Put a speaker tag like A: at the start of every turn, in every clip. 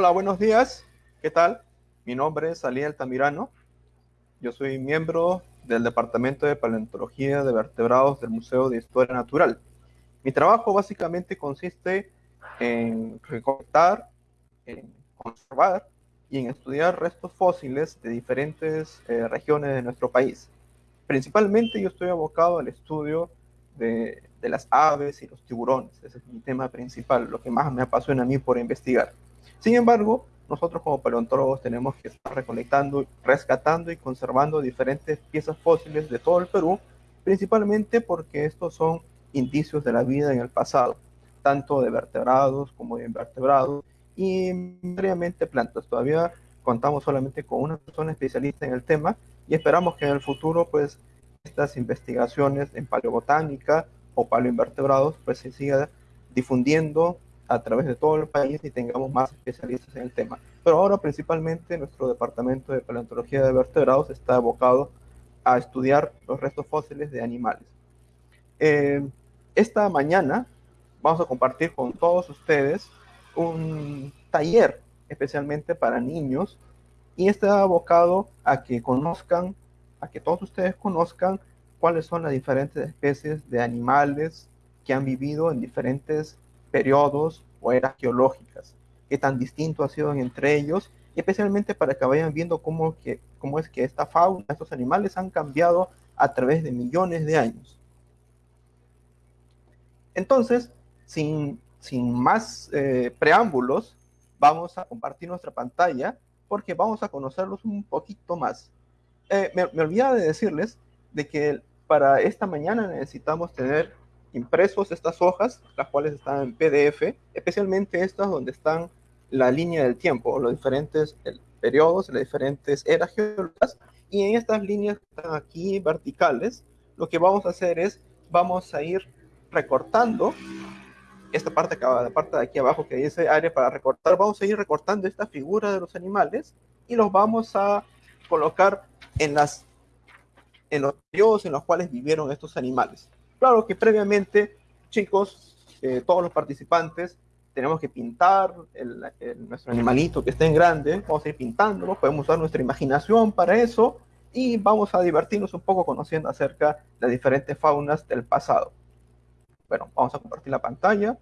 A: Hola, buenos días. ¿Qué tal? Mi nombre es Ali Altamirano. Yo soy miembro del Departamento de Paleontología de Vertebrados del Museo de Historia Natural. Mi trabajo básicamente consiste en recolectar, en conservar y en estudiar restos fósiles de diferentes eh, regiones de nuestro país. Principalmente yo estoy abocado al estudio de, de, las aves y los tiburones. Ese es mi tema principal, lo que más me apasiona a mí por investigar. Sin embargo, nosotros como paleontólogos tenemos que estar recolectando, rescatando y conservando diferentes piezas fósiles de todo el Perú, principalmente porque estos son indicios de la vida en el pasado, tanto de vertebrados como de invertebrados y previamente plantas. Todavía contamos solamente con una persona especialista en el tema y esperamos que en el futuro pues estas investigaciones en paleobotánica o paleoinvertebrados pues se siga difundiendo a través de todo el país y tengamos más especialistas en el tema. Pero ahora principalmente nuestro departamento de paleontología de vertebrados está abocado a estudiar los restos fósiles de animales. Eh, esta mañana vamos a compartir con todos ustedes un taller especialmente para niños y está abocado a que conozcan, a que todos ustedes conozcan cuáles son las diferentes especies de animales que han vivido en diferentes periodos o eras geológicas, qué tan distinto ha sido entre ellos, y especialmente para que vayan viendo cómo, que, cómo es que esta fauna, estos animales han cambiado a través de millones de años. Entonces, sin, sin más eh, preámbulos, vamos a compartir nuestra pantalla porque vamos a conocerlos un poquito más. Eh, me, me olvidaba de decirles de que para esta mañana necesitamos tener impresos estas hojas, las cuales están en PDF, especialmente estas donde están la línea del tiempo, los diferentes periodos, las diferentes eras geológicas, y en estas líneas que están aquí verticales, lo que vamos a hacer es, vamos a ir recortando esta parte, la parte de aquí abajo que dice área para recortar, vamos a ir recortando esta figura de los animales y los vamos a colocar en las en los periodos en los cuales vivieron estos animales. Claro que previamente, chicos, eh, todos los participantes, tenemos que pintar el, nuestro animalito que esté en grande, vamos a ir pintándolo, podemos usar nuestra imaginación para eso y vamos a divertirnos un poco conociendo acerca de las diferentes faunas del pasado. Bueno, vamos a compartir la pantalla.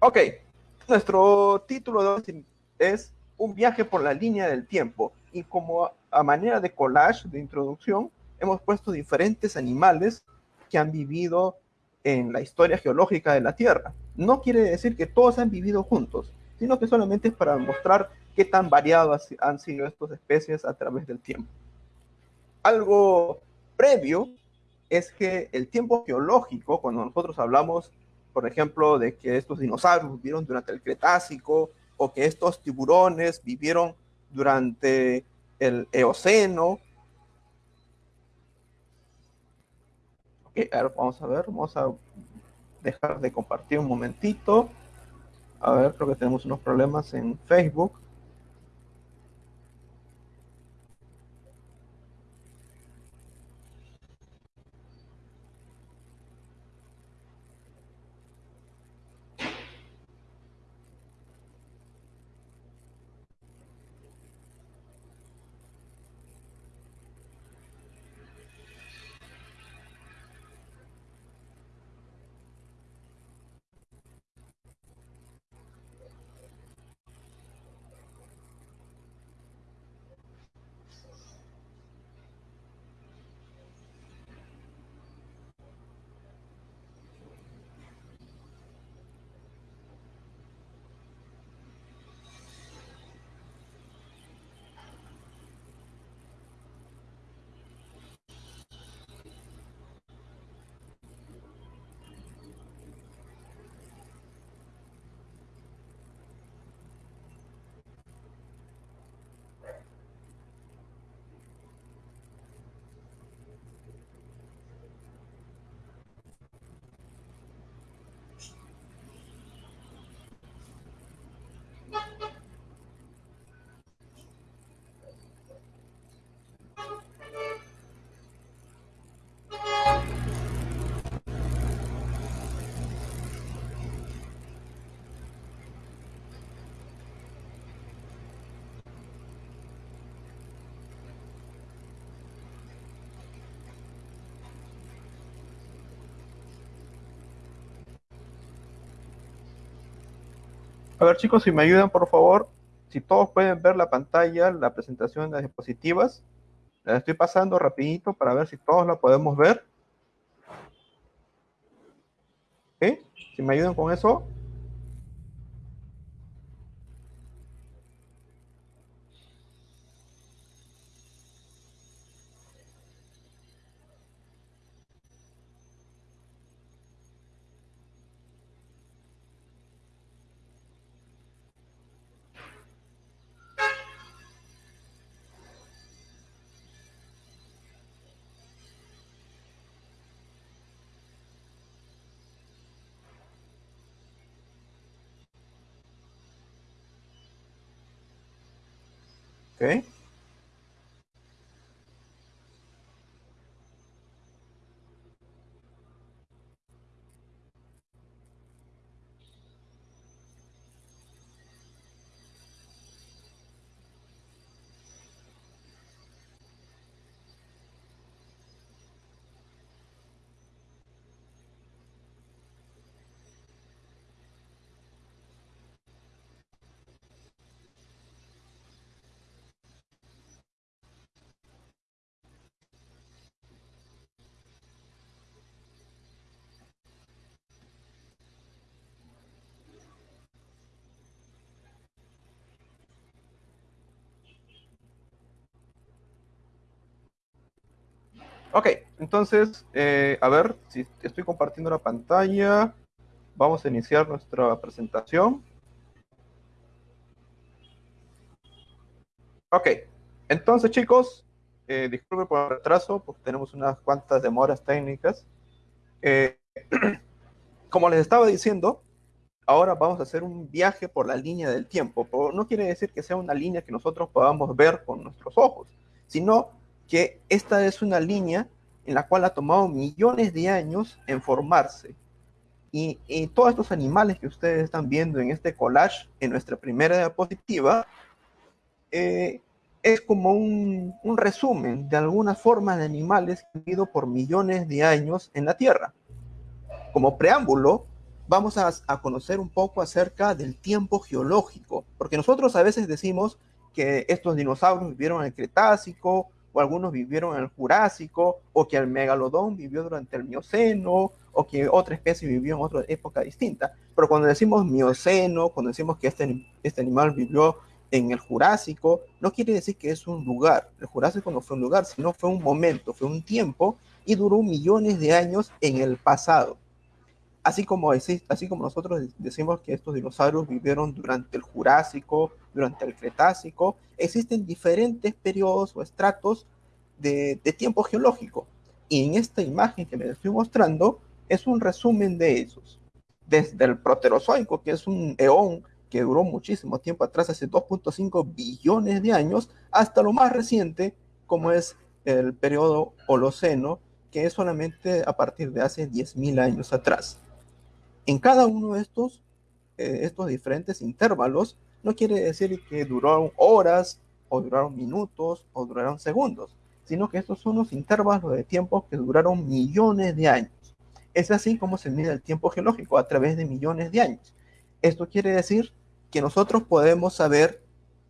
A: Ok, nuestro título es Un viaje por la línea del tiempo y como a manera de collage de introducción, hemos puesto diferentes animales que han vivido en la historia geológica de la Tierra. No quiere decir que todos han vivido juntos, sino que solamente es para mostrar qué tan variadas han sido estas especies a través del tiempo. Algo previo es que el tiempo geológico, cuando nosotros hablamos, por ejemplo, de que estos dinosaurios vivieron durante el Cretácico o que estos tiburones vivieron durante el Eoceno vamos a ver, vamos a dejar de compartir un momentito. A ver, creo que tenemos unos problemas en Facebook. A ver chicos, si me ayudan por favor, si todos pueden ver la pantalla, la presentación de las diapositivas, la estoy pasando rapidito para ver si todos la podemos ver. Si me ayudan con eso. Okay. Ok, entonces, eh, a ver si estoy compartiendo la pantalla. Vamos a iniciar nuestra presentación. Ok, entonces chicos, eh, por el retraso, porque tenemos unas cuantas demoras técnicas. Eh, como les estaba diciendo, ahora vamos a hacer un viaje por la línea del tiempo. no quiere decir que sea una línea que nosotros podamos ver con nuestros ojos, sino que esta es una línea en la cual ha tomado millones de años en formarse. Y, todos estos animales que ustedes están viendo en este collage, en nuestra primera diapositiva, eh, es como un, resumen de alguna forma de animales que han vivido por millones de años en la Tierra. Como preámbulo, vamos a, a, conocer un poco acerca del tiempo geológico, porque nosotros a veces decimos que estos dinosaurios vivieron en el Cretácico o algunos vivieron en el Jurásico, o que el megalodón vivió durante el Mioceno, o que otra especie vivió en otra época distinta. Pero cuando decimos Mioceno, cuando decimos que este, este animal vivió en el Jurásico, no quiere decir que es un lugar. El Jurásico no fue un lugar, sino fue un momento, fue un tiempo y duró millones de años en el pasado. Así como, así como nosotros decimos que estos dinosaurios vivieron durante el Jurásico, durante el Cretácico, existen diferentes periodos o estratos de, tiempo geológico. Y en esta imagen que les estoy mostrando es un resumen de esos. Desde el Proterozoico, que es un eón que duró muchísimo tiempo atrás, hace 2.5 billones de años, hasta lo más reciente, como es el periodo Holoceno, que es solamente a partir de hace 10.000 años atrás. En cada uno de estos, eh, estos diferentes intervalos, no quiere decir que duraron horas, o duraron minutos, o duraron segundos, sino que estos son los intervalos de tiempo que duraron millones de años. Es así como se mide el tiempo geológico, a través de millones de años. Esto quiere decir que nosotros podemos saber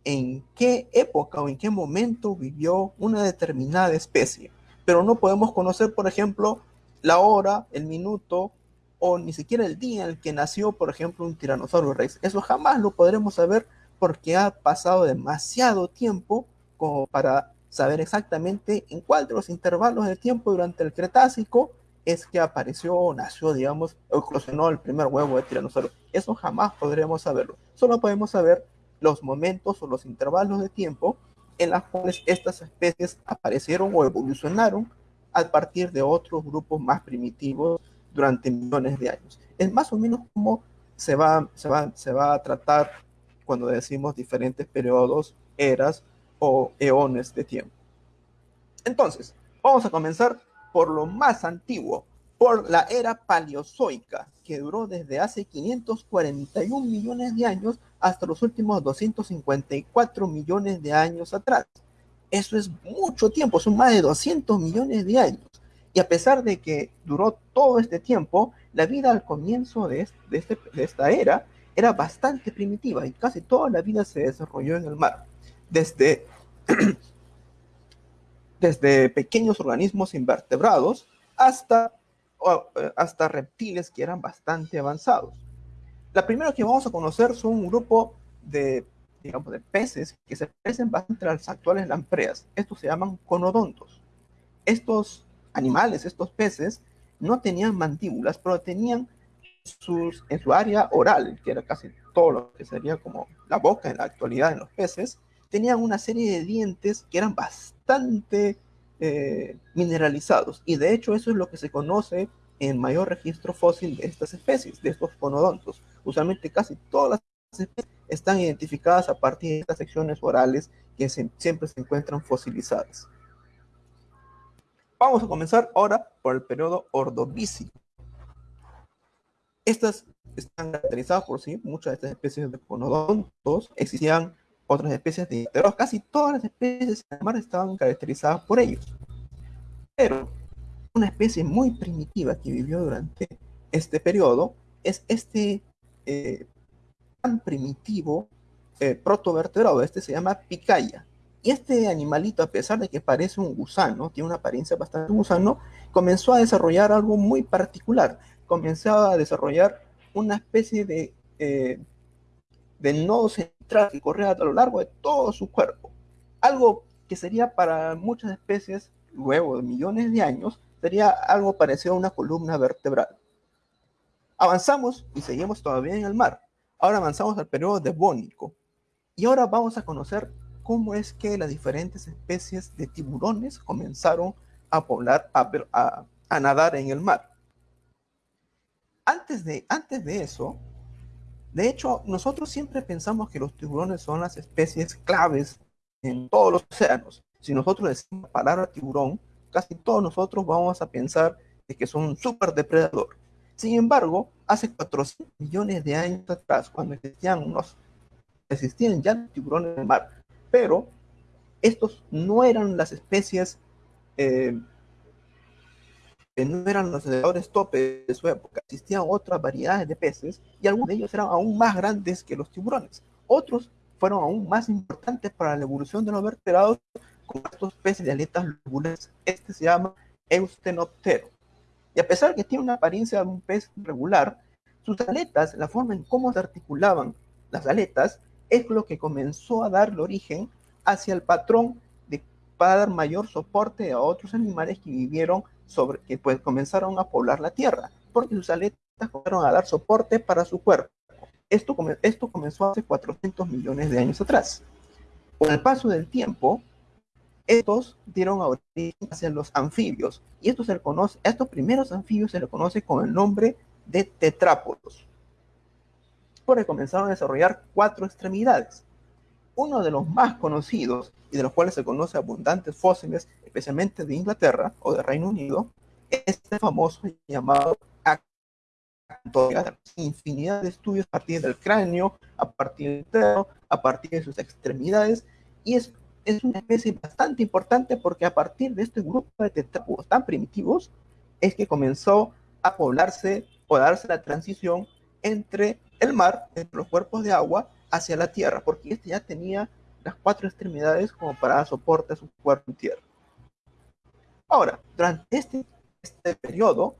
A: en qué época o en qué momento vivió una determinada especie, pero no podemos conocer, por ejemplo, la hora, el minuto o ni siquiera el día en el que nació, por ejemplo, un tiranosaurio rex. Eso jamás lo podremos saber porque ha pasado demasiado tiempo como para saber exactamente en cuál de los intervalos de tiempo durante el Cretácico es que apareció o nació, digamos, o eclosionó el primer huevo de tiranosaurio. Eso jamás podremos saberlo. Solo podemos saber los momentos o los intervalos de tiempo en los cuales estas especies aparecieron o evolucionaron a partir de otros grupos más primitivos durante millones de años. Es más o menos como se va, se va, se va a tratar cuando decimos diferentes periodos, eras o eones de tiempo. Entonces, vamos a comenzar por lo más antiguo, por la era paleozoica, que duró desde hace 541 millones de años hasta los últimos 254 millones de años atrás. Eso es mucho tiempo, son más de 200 millones de años. Y a pesar de que duró todo este tiempo, la vida al comienzo de, este, de esta era era bastante primitiva y casi toda la vida se desarrolló en el mar, desde, desde pequeños organismos invertebrados hasta, eh, hasta reptiles que eran bastante avanzados. La primera que vamos a conocer son un grupo de, digamos, de peces que se parecen bastante a las actuales lampreas. Estos se llaman conodontos. Estos animales, estos peces, no tenían mandíbulas, pero tenían sus, en su área oral, que era casi todo lo que sería como la boca en la actualidad en los peces, tenían una serie de dientes que eran bastante eh, mineralizados. Y de hecho eso es lo que se conoce en mayor registro fósil de estas especies, de estos conodontos. Usualmente casi todas las especies están identificadas a partir de estas secciones orales que siempre se encuentran fosilizadas. Vamos a comenzar ahora por el periodo ordovícico. Estas están caracterizadas por sí, muchas de estas especies de conodontos, existían otras especies de pero casi todas las especies de mar estaban caracterizadas por ellos. Pero una especie muy primitiva que vivió durante este periodo es este eh, tan primitivo eh, protovertebrado, este se llama picaya. Y este animalito, a pesar de que parece un gusano, tiene una apariencia bastante gusano, comenzó a desarrollar algo muy particular. Comenzó a desarrollar una especie de, eh, de nodo central que corría a lo largo de todo su cuerpo. Algo que sería para muchas especies, luego de millones de años, sería algo parecido a una columna vertebral. Avanzamos y seguimos todavía en el mar. Ahora avanzamos al periodo devónico. Y ahora vamos a conocer cómo es que las diferentes especies de tiburones comenzaron a poblar, a, nadar en el mar. Antes de, antes de eso, de hecho, nosotros siempre pensamos que los tiburones son las especies claves en todos los océanos. Si nosotros decimos la palabra tiburón, casi todos nosotros vamos a pensar que son un super depredador. Sin embargo, hace 400 millones de años atrás, cuando existían unos, existían ya tiburones en el mar, pero estos no eran las especies, eh, no eran los depredadores tope de su época. Existían otras variedades de peces y algunos de ellos eran aún más grandes que los tiburones. Otros fueron aún más importantes para la evolución de los vertebrados, como estos peces de aletas lobulares. Este se llama Eustenoptero. Y a pesar de que tiene una apariencia de un pez regular, sus aletas, la forma en cómo se articulaban las aletas, es lo que comenzó a darle origen hacia el patrón de para dar mayor soporte a otros animales que vivieron sobre, que pues comenzaron a poblar la tierra, porque sus aletas comenzaron a dar soporte para su cuerpo. Esto, esto comenzó hace 400 millones de años atrás. Con el paso del tiempo, estos dieron origen hacia los anfibios, y esto se conoce, a estos primeros anfibios se le conoce con el nombre de tetrápodos comenzaron a desarrollar cuatro extremidades. Uno de los más conocidos y de los cuales se conoce abundantes fósiles, especialmente de Inglaterra o de Reino Unido, es este famoso llamado infinidad de estudios a partir del cráneo, a partir del dedo, a partir de sus extremidades, y es, es una especie bastante importante porque a partir de este grupo de tetrápodos tan primitivos es que comenzó a poblarse o darse la transición entre el mar, entre los cuerpos de agua, hacia la tierra, porque este ya tenía las cuatro extremidades como para dar soporte a su cuerpo en tierra. Ahora, durante este, este periodo,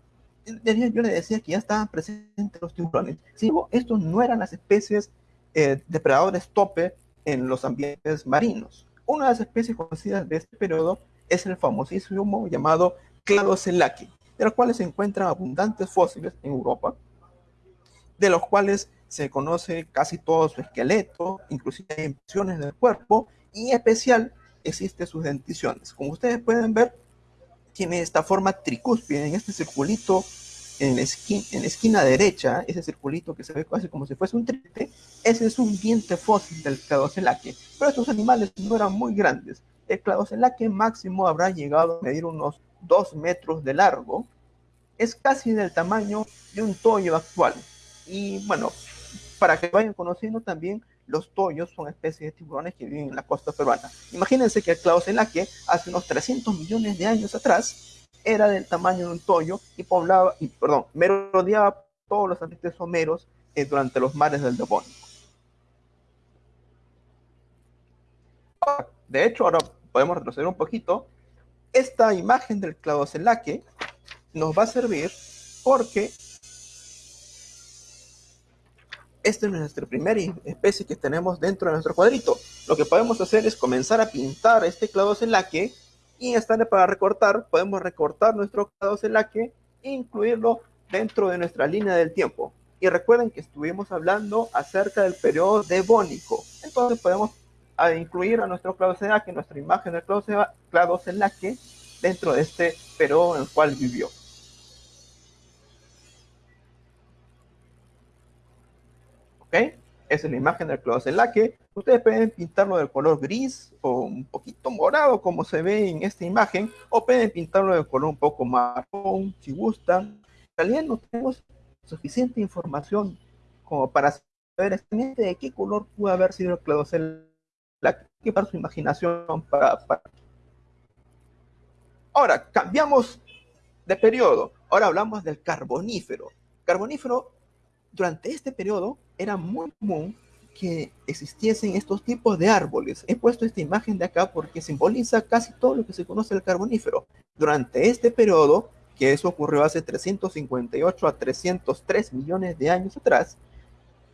A: yo le decía que ya estaban presentes los tiburones. Sí, estos no eran las especies eh, depredadores tope en los ambientes marinos. Una de las especies conocidas de este periodo es el famosísimo llamado Cladocelaque, de los cuales se encuentran abundantes fósiles en Europa, de los cuales se conoce casi todo su esqueleto, inclusive hay impresiones del cuerpo, y en especial existen sus denticiones. Como ustedes pueden ver, tiene esta forma tricúspide en este circulito en la, esquina, en esquina derecha, ese circulito que se ve casi como si fuese un triple, ese es un diente fósil del cladocelaque. Pero estos animales no eran muy grandes. El cladocelaque máximo habrá llegado a medir unos 2 metros de largo. Es casi del tamaño de un toyo actual. Y bueno, para que vayan conociendo también, los toyos son especies de tiburones que viven en la costa peruana. Imagínense que el que hace unos 300 millones de años atrás era del tamaño de un toyo y poblaba, y, perdón, merodeaba todos los ambientes someros eh, durante los mares del Devónico. De hecho, ahora podemos retroceder un poquito. Esta imagen del cladocelaque nos va a servir porque esta es nuestra primera especie que tenemos dentro de nuestro cuadrito. Lo que podemos hacer es comenzar a pintar este cladocelaque y en esta para recortar, podemos recortar nuestro cladocelaque e incluirlo dentro de nuestra línea del tiempo. Y recuerden que estuvimos hablando acerca del periodo devónico. Entonces podemos incluir a nuestro cladocelaque, nuestra imagen del cladocelaque, dentro de este periodo en el cual vivió. ¿Ok? Esa es la imagen del cladocelaque. Ustedes pueden pintarlo de color gris o un poquito morado, como se ve en esta imagen, o pueden pintarlo de color un poco marrón, si gustan. En realidad no tenemos suficiente información como para saber exactamente de qué color pudo haber sido el cladocelaque para su imaginación. Ahora, cambiamos de periodo. Ahora hablamos del carbonífero. Carbonífero, durante este periodo, era muy común que existiesen estos tipos de árboles. He puesto esta imagen de acá porque simboliza casi todo lo que se conoce del carbonífero. Durante este periodo, que eso ocurrió hace 358 a 303 millones de años atrás,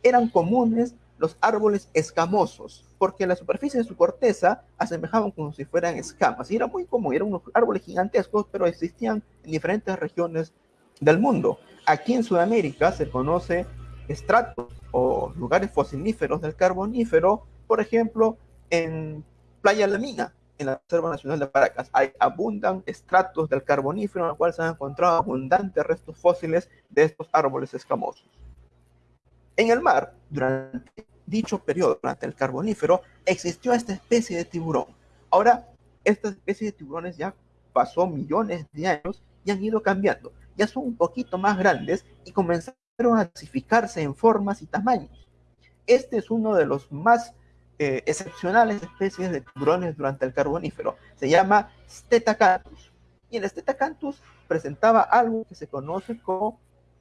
A: eran comunes los árboles escamosos, porque la superficie de su corteza asemejaban como si fueran escamas. Y era muy común, eran unos árboles gigantescos, pero existían en diferentes regiones del mundo. Aquí en Sudamérica se conoce estratos o lugares fosiníferos del carbonífero, por ejemplo, en Playa La Mina, en la Reserva Nacional de Paracas, hay abundan estratos del carbonífero en los cuales se han encontrado abundantes restos fósiles de estos árboles escamosos. En el mar, durante dicho periodo, durante el carbonífero, existió esta especie de tiburón. Ahora, esta especie de tiburones ya pasó millones de años y han ido cambiando. Ya son un poquito más grandes y comenzaron a clasificarse en formas y tamaños. Este es uno de los más eh, excepcionales especies de tiburones durante el carbonífero. Se llama Stetacanthus. Y el Stetacanthus presentaba algo que se conoce como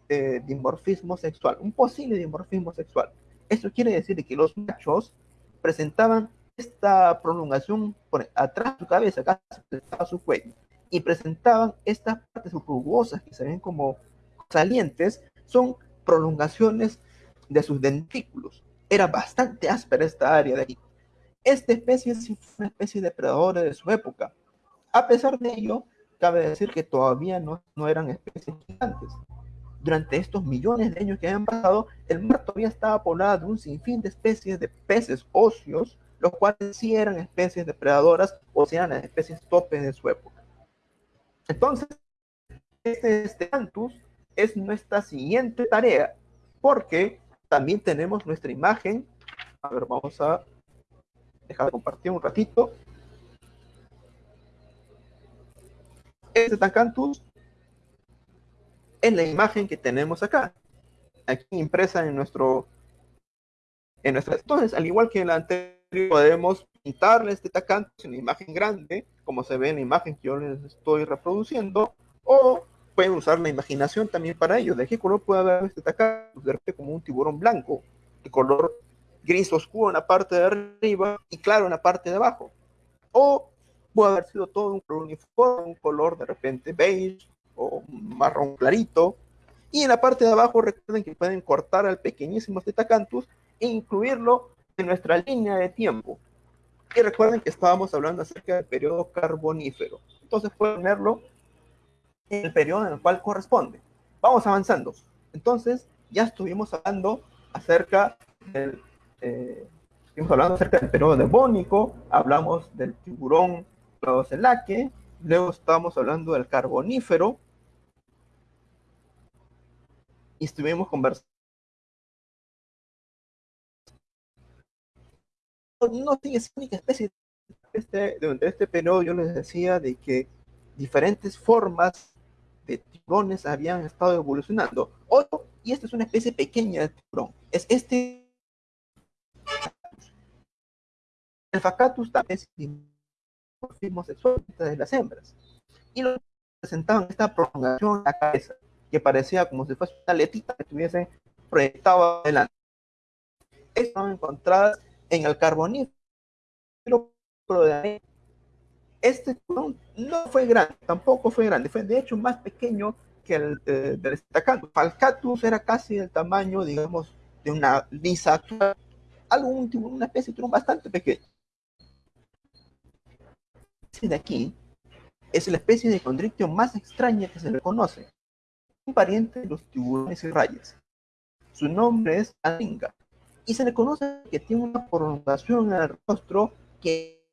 A: eh, dimorfismo sexual, un posible dimorfismo sexual. Esto quiere decir que los machos presentaban esta prolongación por atrás de su cabeza, acá estaba su cuello, y presentaban estas partes rugosas que se ven como salientes, son prolongaciones de sus dentículos. Era bastante áspera esta área de aquí. Esta especie es una especie de depredadora de su época. A pesar de ello, cabe decir que todavía no, no eran especies gigantes. Durante estos millones de años que habían pasado, el mar todavía estaba poblado de un sinfín de especies de peces óseos, los cuales sí eran especies depredadoras o si eran especies topes de su época. Entonces, este Steanthus es nuestra siguiente tarea, porque también tenemos nuestra imagen. A ver, vamos a dejar de compartir un ratito. Este Tancantus es la imagen que tenemos acá, aquí impresa en nuestro, en nuestra. Entonces, al igual que en la anterior, podemos pintarle este Tacantus en la imagen grande, como se ve en la imagen que yo les estoy reproduciendo, o pueden usar la imaginación también para ello. ¿De qué color puede haber este Tacantus? De repente como un tiburón blanco, de color gris oscuro en la parte de arriba y claro en la parte de abajo. O puede haber sido todo un color uniforme, un color de repente beige o marrón clarito. Y en la parte de abajo recuerden que pueden cortar al pequeñísimo Tetacanthus e incluirlo nuestra línea de tiempo. Y recuerden que estábamos hablando acerca del periodo carbonífero. Entonces pueden verlo en el periodo en el cual corresponde. Vamos avanzando. Entonces, ya estuvimos hablando acerca del, eh, estuvimos hablando acerca del periodo devónico, hablamos del tiburón luego estábamos hablando del carbonífero, y estuvimos conversando. No sigue única especie. Este, durante este periodo yo les decía de que diferentes formas de tiburones habían estado evolucionando. Otro, y esta es una especie pequeña de tiburón, es este. El facatus también es dimorfismo sexual de las hembras. Y lo presentaban esta prolongación en la cabeza, que parecía como si fuese una letita que estuviese proyectaba adelante. Estaban encontradas en el carbonífero, este no, fue grande, tampoco fue grande, fue de hecho más pequeño que el eh, del. Falcatus era casi el tamaño, digamos, de una lisa actual, algo, una especie de bastante pequeño. Este de aquí es la especie de condrictio más extraña que se le conoce, un pariente de los tiburones y rayas. Su nombre es Aringa y se le conoce que tiene una prolongación en el rostro que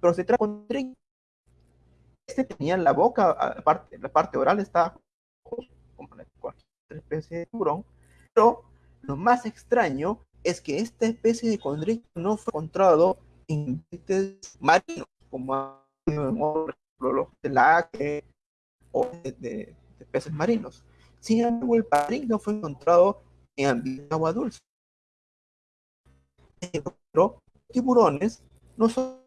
A: pero se trata de este tenía la boca, aparte, la parte oral está como cualquier especie de tiburón, pero lo más extraño es que esta especie de condrictio no fue encontrado en peces marinos, como por ejemplo los de la o de, peces marinos. Sin embargo, el no fue encontrado en ambiente agua dulce. Pero tiburones no son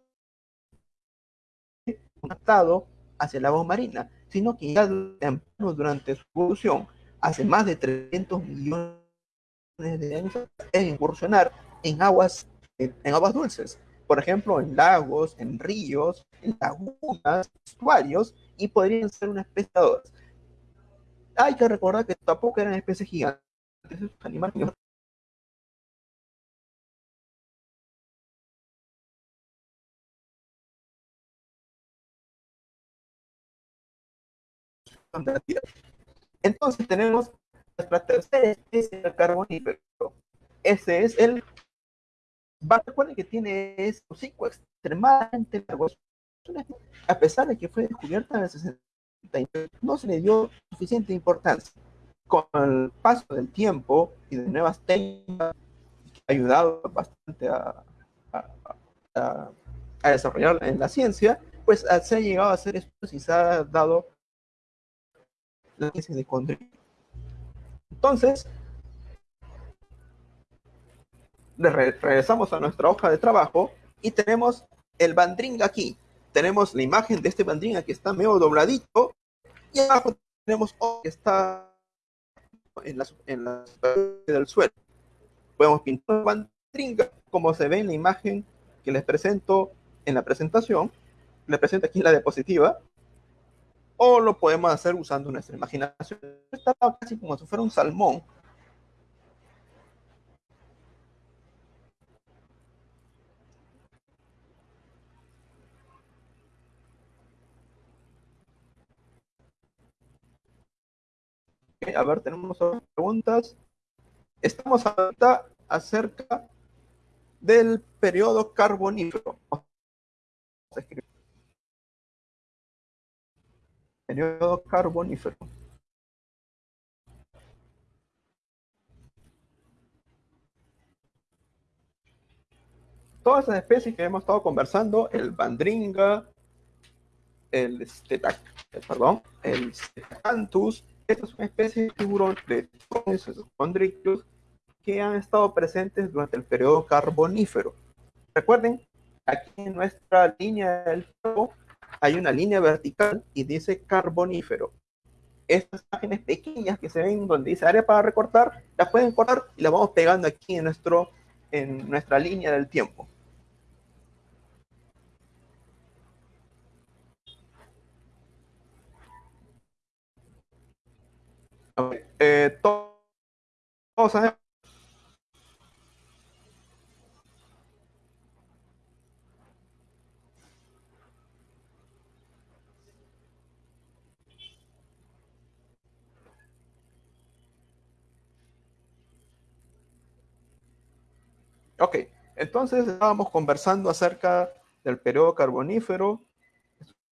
A: adaptados hacia el agua marina, sino que ya durante su evolución, hace más de 300 millones de años, es incursionar en aguas, en aguas dulces. Por ejemplo, en lagos, en ríos, en lagunas, estuarios, y podrían ser una especie de Hay que recordar que tampoco eran especies gigantes, Entonces tenemos nuestra tercera especie de carbonífero. Ese es el... Recuerden que tiene ese hocico extremadamente largo. A pesar de que fue descubierta en el 60, no se le dio suficiente importancia. Con el paso del tiempo y de nuevas técnicas, que ha ayudado bastante a, a, desarrollar en la ciencia, pues se ha llegado a hacer esto y se ha dado de Entonces, regresamos a nuestra hoja de trabajo y tenemos el bandring aquí. Tenemos la imagen de este bandring que está medio dobladito y abajo tenemos otro que está en la, en la del suelo. Podemos pintar el bandring como se ve en la imagen que les presento en la presentación. Les presento aquí la diapositiva o lo podemos hacer usando nuestra imaginación. Está casi como si fuera un salmón. A ver, tenemos otras preguntas. Estamos ahorita acerca del periodo carbonífero periodo carbonífero. Todas esas especies que hemos estado conversando, el bandringa, el stetac, perdón, el stetacanthus, estas son especies de tiburón de condrictios que han estado presentes durante el periodo carbonífero. Recuerden, aquí en nuestra línea del fuego hay una línea vertical y dice carbonífero. Estas imágenes pequeñas que se ven donde dice área para recortar, las pueden cortar y las vamos pegando aquí en, nuestro, en nuestra línea del tiempo. Eh, Ok, entonces estábamos conversando acerca del periodo carbonífero,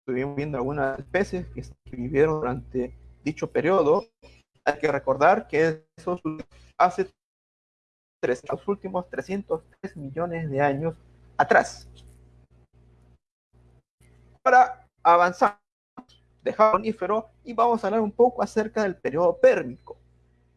A: estuvimos viendo algunas especies que vivieron durante dicho periodo. Hay que recordar que eso hace los últimos 303 millones de años atrás. Ahora avanzamos de carbonífero y vamos a hablar un poco acerca del periodo pérmico.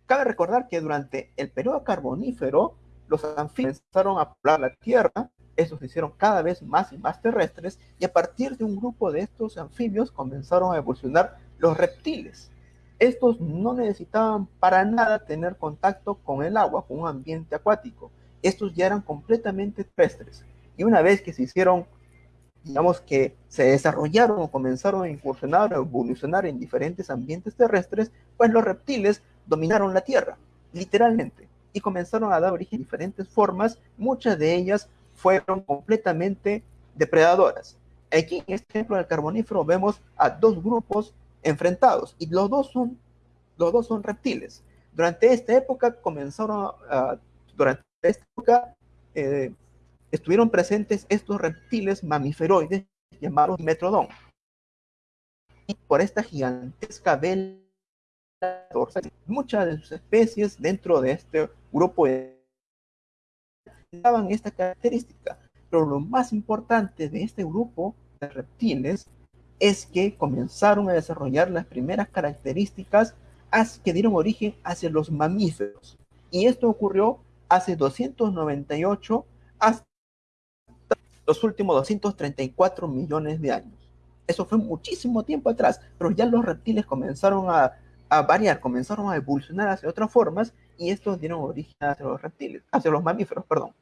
A: Cabe recordar que durante el periodo carbonífero los anfibios comenzaron a poblar la Tierra, estos se hicieron cada vez más y más terrestres, y a partir de un grupo de estos anfibios comenzaron a evolucionar los reptiles. Estos no necesitaban para nada tener contacto con el agua, con un ambiente acuático. Estos ya eran completamente terrestres. Y una vez que se hicieron, digamos que se desarrollaron o comenzaron a incursionar o evolucionar en diferentes ambientes terrestres, pues los reptiles dominaron la Tierra, literalmente, y comenzaron a dar origen a diferentes formas, muchas de ellas fueron completamente depredadoras. Aquí en este ejemplo del carbonífero vemos a dos grupos enfrentados y los dos son, los dos son reptiles. Durante esta época comenzaron a, durante esta época eh, estuvieron presentes estos reptiles mamíferoides llamados metrodón. Y por esta gigantesca vela muchas de sus especies dentro de este grupo daban esta característica. Pero lo más importante de este grupo de reptiles es que comenzaron a desarrollar las primeras características que dieron origen hacia los mamíferos. Y esto ocurrió hace 298 hasta los últimos 234 millones de años. Eso fue muchísimo tiempo atrás, pero ya los reptiles comenzaron a, variar, comenzaron a evolucionar hacia otras formas y estos dieron origen hacia los reptiles, hacia los mamíferos, perdón.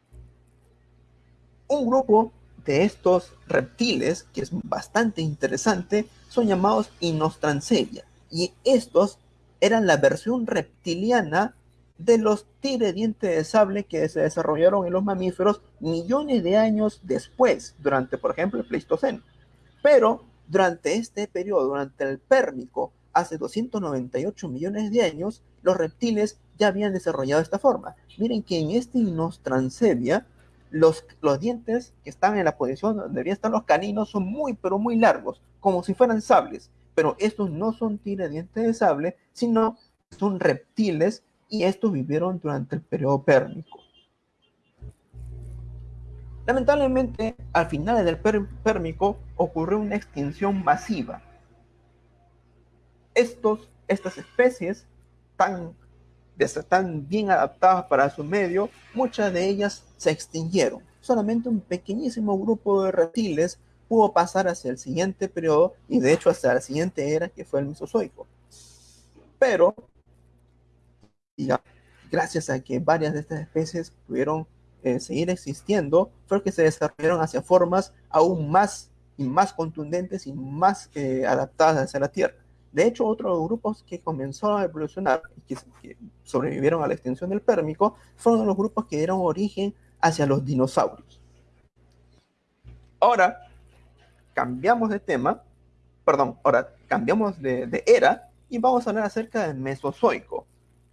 A: Un grupo de estos reptiles, que es bastante interesante, son llamados Inostrancella. Y estos eran la versión reptiliana de los tigre diente de sable que se desarrollaron en los mamíferos millones de años después, durante, por ejemplo, el Pleistoceno. Pero durante este periodo, durante el Pérmico, hace 298 millones de años, los reptiles ya habían desarrollado esta forma. Miren que en este Inostrancevia los, los dientes que están en la posición donde deberían estar los caninos son muy, pero muy largos, como si fueran sables. Pero estos no son dientes de sable, sino son reptiles y estos vivieron durante el periodo pérmico. Lamentablemente, al final del pérmico ocurrió una extinción masiva. Estos, estas especies tan están bien adaptadas para su medio, muchas de ellas se extinguieron. Solamente un pequeñísimo grupo de reptiles pudo pasar hacia el siguiente periodo y de hecho hasta la siguiente era que fue el Mesozoico. Pero, gracias a que varias de estas especies pudieron eh, seguir existiendo, fue que se desarrollaron hacia formas aún más y más contundentes y más eh, adaptadas hacia la Tierra. De hecho, otros grupos que comenzaron a evolucionar y que, sobrevivieron a la extinción del Pérmico fueron los grupos que dieron origen hacia los dinosaurios. Ahora, cambiamos de tema, perdón, ahora cambiamos de, era y vamos a hablar acerca del Mesozoico.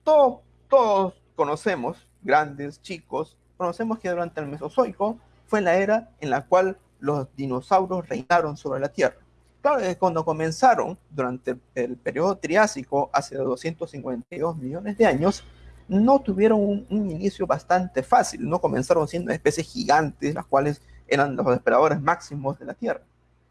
A: todos conocemos, grandes, chicos, conocemos que durante el Mesozoico fue la era en la cual los dinosaurios reinaron sobre la Tierra. Claro, cuando comenzaron durante el periodo Triásico, hace 252 millones de años, no tuvieron un, inicio bastante fácil, no comenzaron siendo especies gigantes, las cuales eran los depredadores máximos de la Tierra,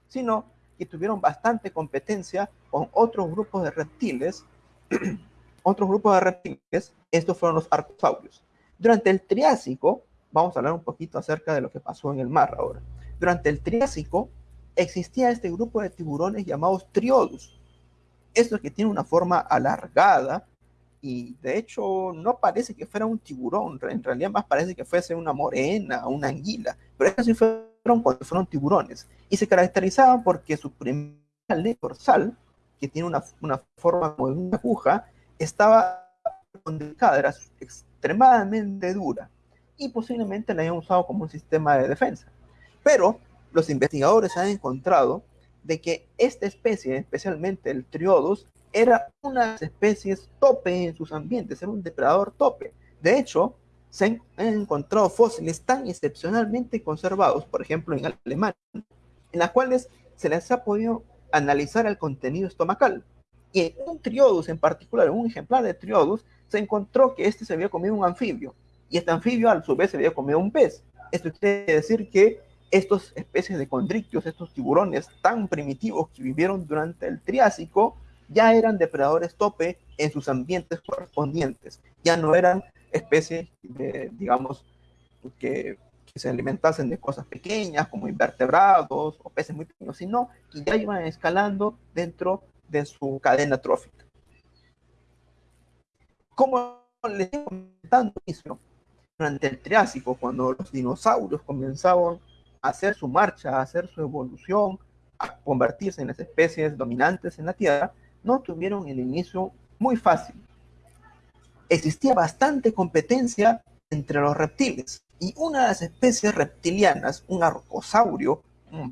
A: sino que tuvieron bastante competencia con otros grupos de reptiles, otros grupos de reptiles, estos fueron los arcosaurios. Durante el Triásico, vamos a hablar un poquito acerca de lo que pasó en el mar ahora. Durante el Triásico, existía este grupo de tiburones llamados triodus. Estos que tienen una forma alargada y de hecho no parece que fuera un tiburón, en realidad más parece que fuese una morena, una anguila, pero estos sí fueron cuando fueron tiburones y se caracterizaban porque su primera dorsal, que tiene una, una forma como de una aguja, estaba delicada, era extremadamente dura y posiblemente la hayan usado como un sistema de defensa. Pero los investigadores han encontrado de que esta especie, especialmente el Triodus, era una de las tope en sus ambientes, era un depredador tope. De hecho, se han, encontrado fósiles tan excepcionalmente conservados, por ejemplo en Alemania, en las cuales se les ha podido analizar el contenido estomacal. Y en un Triodus en particular, en un ejemplar de Triodus, se encontró que este se había comido un anfibio, y este anfibio a su vez se había comido un pez. Esto quiere decir que estas especies de condrictios, estos tiburones tan primitivos que vivieron durante el Triásico, ya eran depredadores tope en sus ambientes correspondientes. Ya no eran especies, digamos, que, se alimentasen de cosas pequeñas como invertebrados o peces muy pequeños, sino que ya iban escalando dentro de su cadena trófica. como les estoy comentando, durante el Triásico, cuando los dinosaurios comenzaban hacer su marcha, hacer su evolución, a convertirse en las especies dominantes en la Tierra, no tuvieron el inicio muy fácil. Existía bastante competencia entre los reptiles y una de las especies reptilianas, un arcosaurio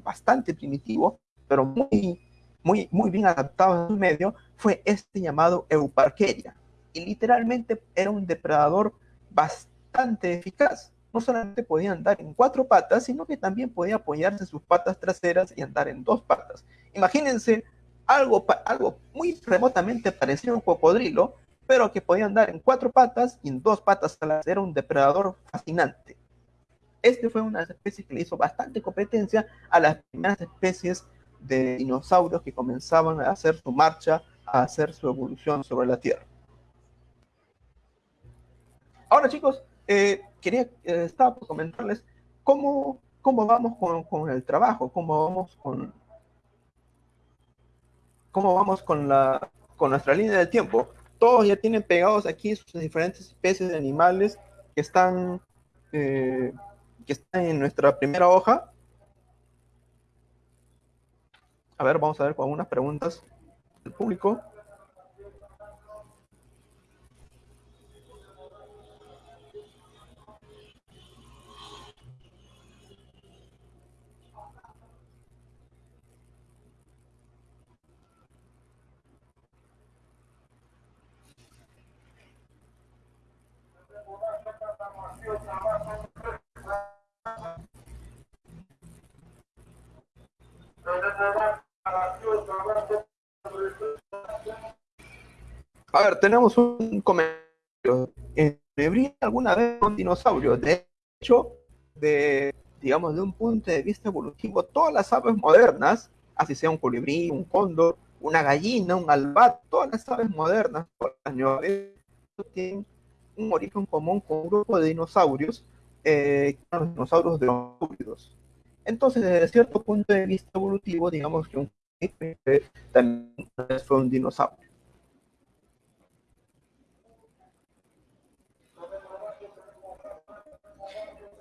A: bastante primitivo, pero muy, muy, muy bien adaptado a su medio, fue este llamado Euparkeria. Y literalmente era un depredador bastante eficaz. No solamente podía andar en cuatro patas, sino que también podía apoyarse sus patas traseras y andar en dos patas. Imagínense algo, algo muy remotamente parecido a un cocodrilo, pero que podía andar en cuatro patas y en dos patas Era un depredador fascinante. Este fue una especie que le hizo bastante competencia a las primeras especies de dinosaurios que comenzaban a hacer su marcha, a hacer su evolución sobre la Tierra. Ahora chicos, eh, quería, eh, estaba por comentarles cómo, cómo vamos con, con, el trabajo, cómo vamos con, cómo vamos con, la, con nuestra línea del tiempo. Todos ya tienen pegados aquí sus diferentes especies de animales que están eh, que está en nuestra primera hoja. A ver, vamos a ver con algunas preguntas del público. A ver, tenemos un comentario. ¿Habría alguna vez un dinosaurio? De hecho, de, digamos, de un punto de vista evolutivo, todas las aves modernas, así sea un colibrí, un cóndor, una gallina, un albat, todas las aves modernas, tienen un origen común con un grupo de dinosaurios, eh, los dinosaurios de los Entonces, desde cierto punto de vista evolutivo, digamos que un también fue un dinosaurio.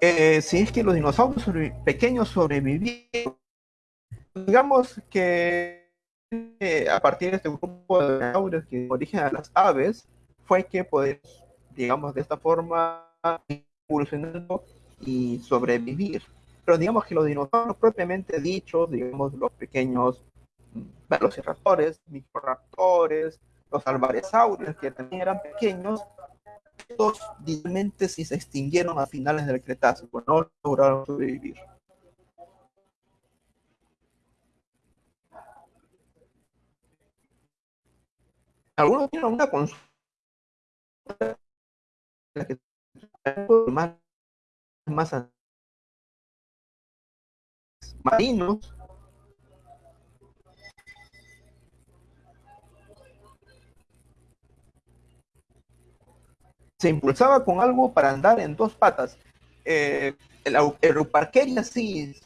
A: Eh, si es que los dinosaurios pequeños sobrevivieron, digamos que eh, a partir de este grupo de dinosaurios que origen a las aves, fue que podemos, digamos, de esta forma evolucionando y sobrevivir. Pero digamos que los dinosaurios propiamente dichos, digamos, los pequeños velociraptores, microraptores, los alvaresaurios, que también eran pequeños, estos realmente sí se extinguieron a finales del Cretácico, no lograron sobrevivir. Algunos tienen una consulta más, más marinos se impulsaba con algo para andar en dos patas. Eh, el, Euparkeria sí,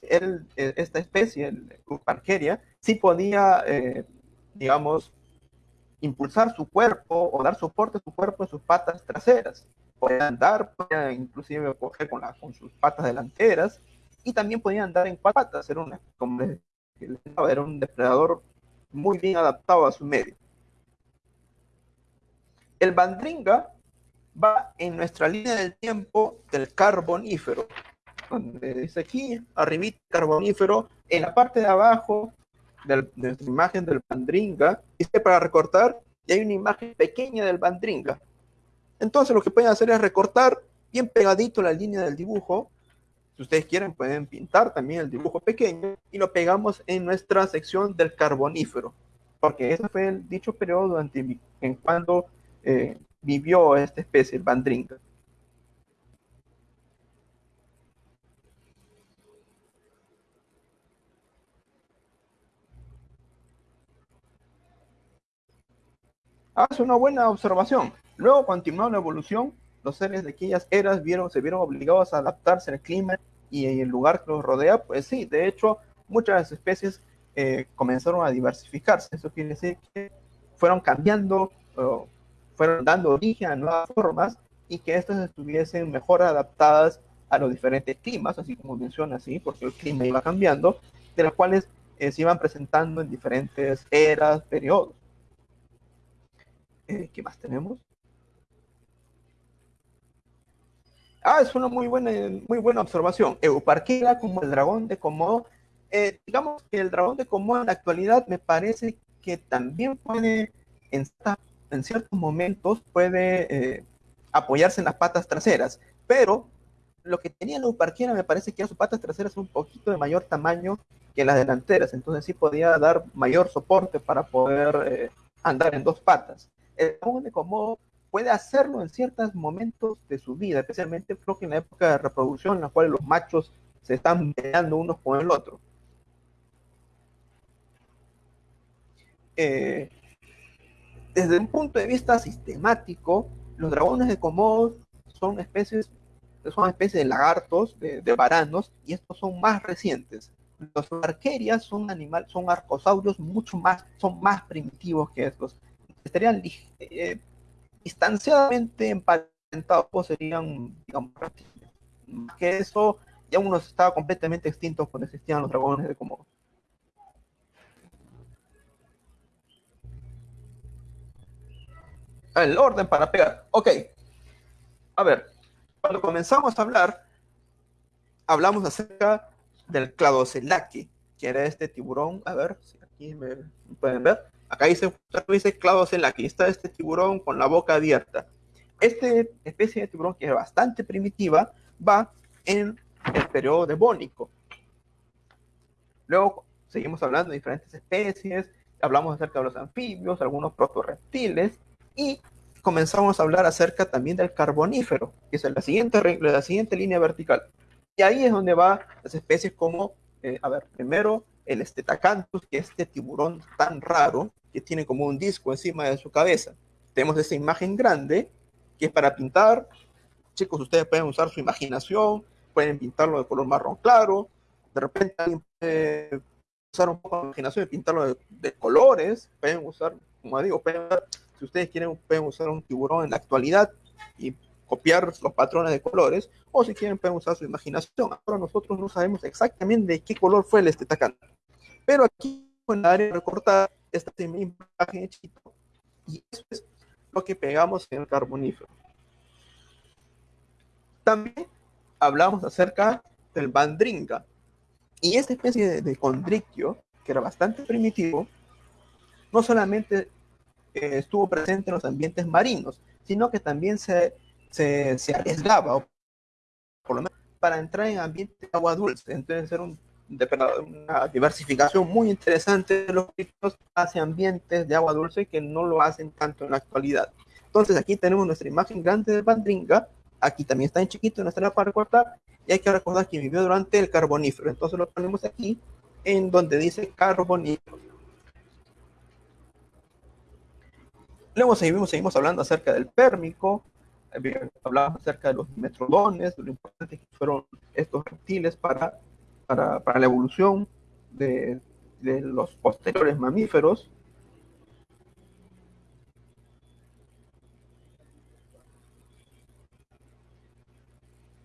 A: esta especie, el Euparkeria, sí podía, eh, digamos, impulsar su cuerpo o dar soporte a su cuerpo en sus patas traseras. Podía andar, podía inclusive coger con, con sus patas delanteras y también podía andar en cuatro patas. Era, una, como era un depredador muy bien adaptado a su medio. El bandringa va en nuestra línea del tiempo del carbonífero. Donde dice aquí, arribita carbonífero, en la parte de abajo de nuestra imagen del bandringa, dice para recortar, y hay una imagen pequeña del bandringa. Entonces lo que pueden hacer es recortar bien pegadito la línea del dibujo. Si ustedes quieren pueden pintar también el dibujo pequeño y lo pegamos en nuestra sección del carbonífero. Porque ese fue el dicho periodo en cuando eh, vivió esta especie, el bandringa. Hace una buena observación. Luego continuó la evolución. Los seres de aquellas eras vieron, se vieron obligados a adaptarse al clima y en el lugar que los rodea. Pues sí, de hecho, muchas especies eh, comenzaron a diversificarse. Eso quiere decir que fueron cambiando fueron dando origen a nuevas formas y que estas estuviesen mejor adaptadas a los diferentes climas, así como menciona así, porque el clima iba cambiando, de las cuales eh, se iban presentando en diferentes eras, periodos. Eh, ¿Qué más tenemos? Ah, es una muy buena, muy buena observación. Euparquera como el dragón de Komodo. Eh, digamos que el dragón de Komodo en la actualidad me parece que también puede, en, en ciertos momentos, puede apoyarse en las patas traseras, pero lo que tenía la Euparquera me parece que a sus patas traseras un poquito de mayor tamaño que las delanteras, entonces sí podía dar mayor soporte para poder eh, andar en dos patas. El dragón de Komodo puede hacerlo en ciertos momentos de su vida, especialmente creo que en la época de reproducción en la cual los machos se están peleando unos con el otro. Eh, desde un punto de vista sistemático, los dragones de Komodo son especies, son especies de lagartos, de, varanos, y estos son más recientes. Los arquerias son animales, son arcosaurios mucho más, son más primitivos que estos. Estarían eh, distanciadamente emparentados, pues serían, digamos, más que eso, ya uno estaba completamente extinto cuando existían los dragones de Komodo. el orden para pegar. Ok. A ver, cuando comenzamos a hablar, hablamos acerca del Cladocelaki, que era este tiburón. A ver, si aquí me, pueden ver. Acá dice, dice Cladocelaki. Está este tiburón con la boca abierta. Esta especie de tiburón, que es bastante primitiva, va en el periodo devónico. Luego seguimos hablando de diferentes especies, hablamos acerca de los anfibios, algunos protorreptiles, y comenzamos a hablar acerca también del carbonífero, que es la siguiente, la siguiente línea vertical. Y ahí es donde va las especies como, eh, a ver, primero el estetacanthus, que es este tiburón tan raro, que tiene como un disco encima de su cabeza. Tenemos esa imagen grande, que es para pintar. Chicos, ustedes pueden usar su imaginación, pueden pintarlo de color marrón claro, de repente alguien usar un poco de imaginación y pintarlo de, colores, pueden usar, como digo, pueden si ustedes quieren, pueden usar un tiburón en la actualidad y copiar los patrones de colores, o si quieren, pueden usar su imaginación. Ahora nosotros no sabemos exactamente de qué color fue el estetacán. Pero aquí en la área recortada esta imagen chiquito, y eso es lo que pegamos en el carbonífero. También hablamos acerca del bandringa. Y esta especie de, de condrictio, que era bastante primitivo, no solamente estuvo presente en los ambientes marinos, sino que también se, se, se arriesgaba, por lo menos para entrar en ambientes de agua dulce. Entonces era una diversificación muy interesante de los críticos hacia ambientes de agua dulce que no lo hacen tanto en la actualidad. Entonces aquí tenemos nuestra imagen grande de Bandringa, aquí también está en chiquito, la parte cuarta, y hay que recordar que vivió durante el carbonífero. Entonces lo ponemos aquí en donde dice carbonífero. Luego seguimos, seguimos hablando acerca del pérmico, hablamos acerca de los metrodones, de lo importante que fueron estos reptiles para, para, para la evolución de, de, los posteriores mamíferos.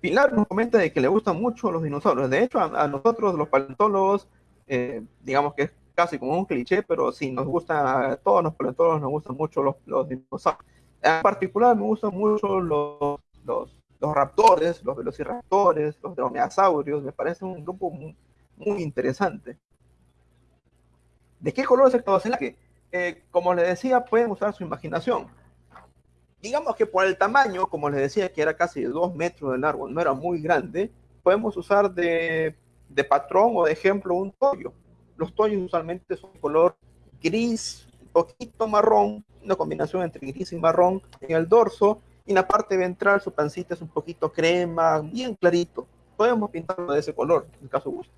A: Pilar nos comenta de que le gustan mucho los dinosaurios. De hecho, a, nosotros los paleontólogos, eh, digamos que es casi como un cliché, pero sí, nos gusta, a todos los paleontólogos nos gustan mucho los, los dinosaurios. En particular me gustan mucho los, los, los raptores, los velociraptores, los dromeosaurios, me parece un grupo muy, muy interesante. ¿De qué color es el Cladocelaki? Eh, como les decía, pueden usar su imaginación. Digamos que por el tamaño, como les decía, que era casi de 2 metros de largo, no era muy grande, podemos usar de, de patrón o de ejemplo un toyo. Los toyos usualmente son color gris, un poquito marrón, una combinación entre gris y marrón en el dorso, y en la parte ventral su pancita es un poquito crema, bien clarito. Podemos pintarlo de ese color, en caso guste.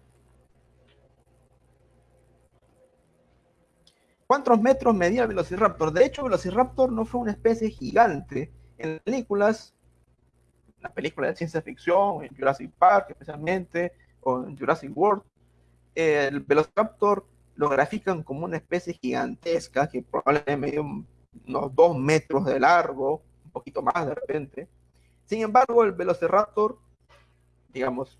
A: ¿Cuántos metros medía el Velociraptor? De hecho, Velociraptor no fue una especie gigante. En películas, en las películas de ciencia ficción, en Jurassic Park especialmente, o en Jurassic World, el Velociraptor lo grafican como una especie gigantesca que probablemente unos dos metros de largo, un poquito más de repente. Sin embargo, el Velociraptor, digamos,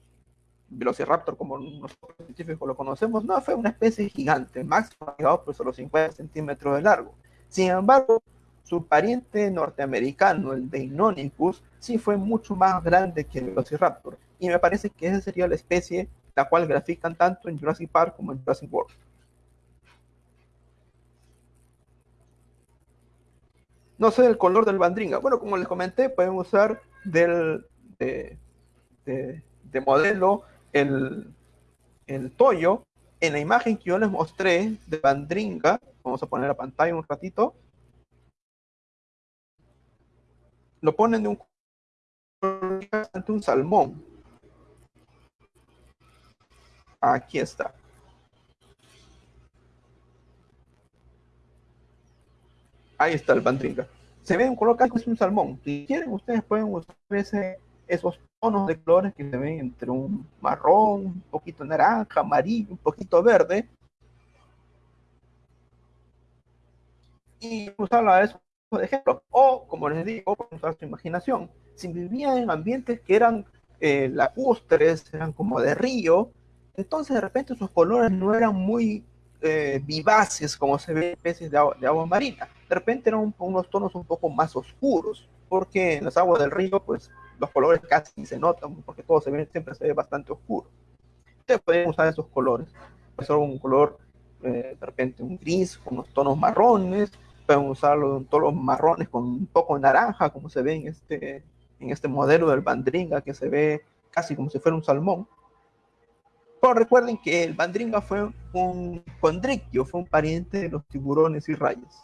A: Velociraptor como nosotros científicos lo conocemos, no fue una especie gigante, máximo llegado por solo 50 centímetros de largo. Sin embargo, su pariente norteamericano, el Deinonychus, sí fue mucho más grande que el Velociraptor. Y me parece que esa sería la especie la cual grafican tanto en Jurassic Park como en Jurassic World. No sé el color del bandringa. Bueno, como les comenté, pueden usar del, de, modelo el, el toyo. En la imagen que yo les mostré de bandringa, vamos a poner la pantalla un ratito, lo ponen de un ante un salmón. Aquí está. Ahí está el bandringa. Se ve un color casi es un salmón. Si quieren, ustedes pueden usar ese, esos tonos de colores que se ven entre un marrón, un poquito naranja, amarillo, un poquito verde. Y usarla a eso de ejemplo. O, como les digo, usar su imaginación. Si vivían en ambientes que eran eh, lacustres, eran como de río, entonces de repente sus colores no eran muy eh, vivaces como se ve en especies de agua, marina. De repente eran unos tonos un poco más oscuros, porque en las aguas del río, pues los colores casi se notan, porque todo se ve, siempre se ve bastante oscuro. Ustedes pueden usar esos colores. Puede ser un color, eh, de repente un gris, con unos tonos marrones, pueden usarlo en tonos marrones con un poco naranja, como se ve en este, en este modelo del bandringa, que se ve casi como si fuera un salmón. Pero recuerden que el bandringa fue un condrictio, fue un pariente de los tiburones y rayas.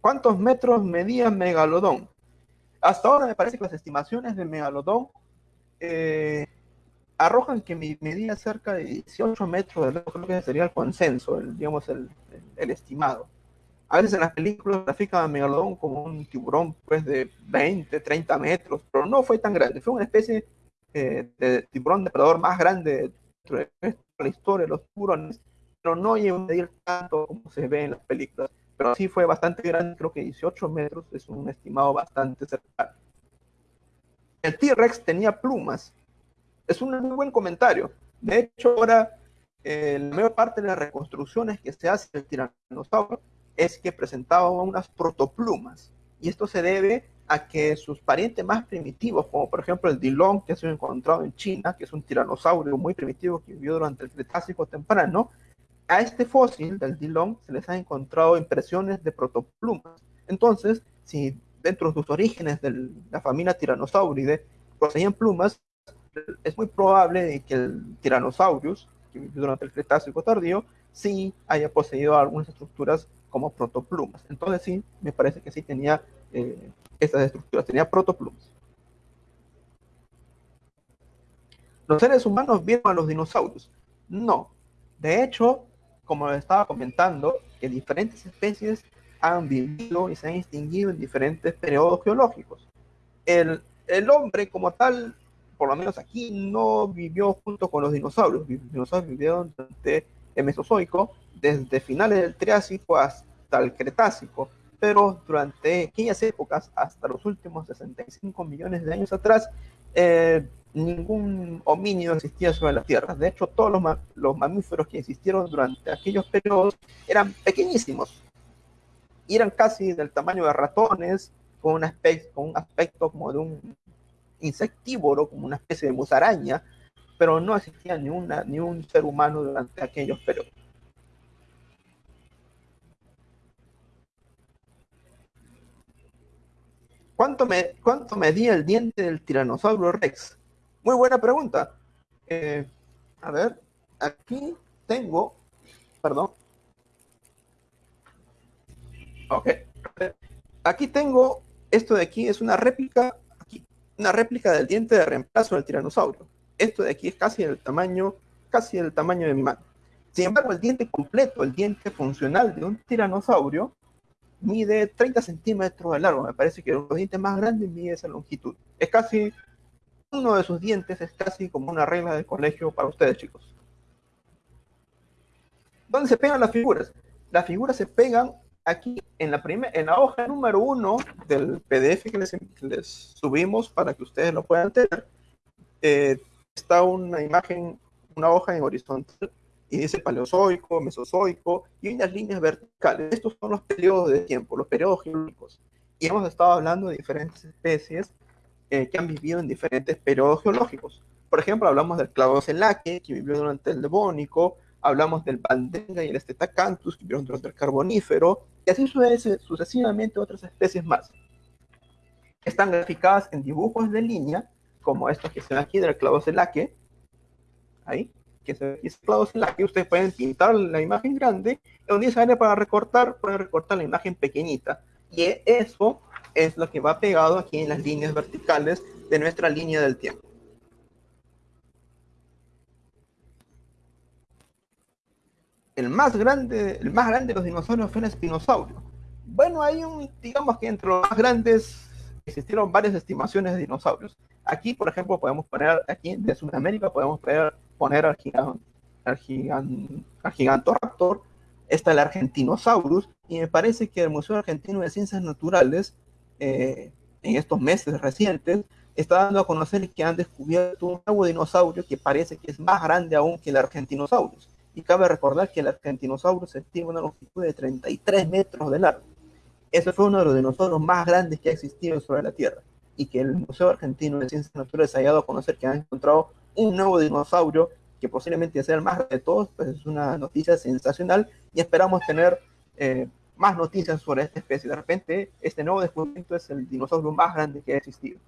A: ¿Cuántos metros medía Megalodón? Hasta ahora me parece que las estimaciones de Megalodón eh, arrojan que medía cerca de 18 metros creo que sería el consenso, digamos el estimado. A veces en las películas grafican a Megalodón como un tiburón pues de 20, 30 metros, pero no fue tan grande. Fue una especie eh, de tiburón depredador más grande de la historia de los tiburones, pero no llegó a medir tanto como se ve en las películas. Pero sí fue bastante grande, creo que 18 metros es un estimado bastante cercano. El T-Rex tenía plumas. Es un muy buen comentario. De hecho, ahora eh, la mayor parte de las reconstrucciones que se hace del tiranosaurio es que presentaba unas protoplumas. Y esto se debe a que sus parientes más primitivos, como por ejemplo el Dilong, que ha sido encontrado en China, que es un tiranosaurio muy primitivo que vivió durante el Cretácico temprano, a este fósil del Dilong se les ha encontrado impresiones de protoplumas. Entonces, si dentro de sus orígenes de la familia Tiranosauridae poseían plumas, es muy probable que el Tyrannosaurus, que vivió durante el Cretácico tardío, sí haya poseído algunas estructuras como protoplumas. Entonces sí, me parece que sí tenía eh, estas estructuras, tenía protoplumas. ¿Los seres humanos vieron a los dinosaurios? No. De hecho, como les estaba comentando, que diferentes especies han vivido y se han extinguido en diferentes periodos geológicos. El, el hombre como tal, por lo menos aquí, no vivió junto con los dinosaurios. Los dinosaurios vivieron durante el Mesozoico, desde finales del Triásico hasta el Cretácico, pero durante aquellas épocas, hasta los últimos 65 millones de años atrás, eh, ningún homínido existía sobre la Tierra. De hecho, todos los, los, mamíferos que existieron durante aquellos periodos eran pequeñísimos. Eran casi del tamaño de ratones, con un aspecto, con un aspecto como de un insectívoro, como una especie de musaraña, pero no existía ni, una, ni un ser humano durante aquellos periodos. ¿Cuánto, me, ¿Cuánto medía el diente del tiranosaurio rex? Muy buena pregunta. Eh, a ver, aquí tengo, perdón. Ok. Aquí tengo, esto de aquí es una réplica, aquí, una réplica del diente de reemplazo del tiranosaurio esto de aquí es casi el tamaño, casi el tamaño de mi mano. Sin embargo, el diente completo, el diente funcional de un tiranosaurio, mide 30 centímetros de largo. Me parece que los dientes más grandes mide esa longitud. Es casi uno de sus dientes es casi como una regla de colegio para ustedes, chicos. ¿Dónde se pegan las figuras? Las figuras se pegan aquí en la, en la hoja número uno del PDF que les, subimos para que ustedes lo puedan tener. Eh, está una imagen, una hoja en horizontal dice paleozoico, mesozoico y unas líneas verticales. Estos son los periodos de tiempo, los periodos geológicos. Y hemos estado hablando de diferentes especies eh, que han vivido en diferentes periodos geológicos. Por ejemplo, hablamos del clavocelaque, que vivió durante el Devónico, hablamos del Bandenga y el Estetacanthus, que vivieron durante el Carbonífero, y así sucesivamente otras especies más. Están graficadas en dibujos de línea, como estos que se aquí del clavocelaque, ahí, que se ve aquí clavocelaque, ustedes pueden pintar la imagen grande, un día para recortar, pueden recortar la imagen pequeñita, y eso es lo que va pegado aquí en las líneas verticales de nuestra línea del tiempo. El más grande, el más grande de los dinosaurios fue el espinosaurio. Bueno, hay un, digamos que entre los más grandes existieron varias estimaciones de dinosaurios. Aquí, por ejemplo, podemos poner, aquí de Sudamérica podemos poner, poner al, gigant, al Gigantoraptor, está el Argentinosaurus, y me parece que el Museo Argentino de Ciencias Naturales eh, en estos meses recientes, está dando a conocer que han descubierto un nuevo dinosaurio que parece que es más grande aún que el Argentinosaurus. Y cabe recordar que el Argentinosaurus tiene una longitud de 33 metros de largo. Ese fue uno de los dinosaurios más grandes que ha existido sobre la Tierra. Y que el Museo Argentino de Ciencias Naturales haya dado a conocer que han encontrado un nuevo dinosaurio que posiblemente sea el más de todos, pues es una noticia sensacional y esperamos tener eh, más noticias sobre esta especie. De repente, este nuevo descubrimiento es el dinosaurio más grande que ha existido.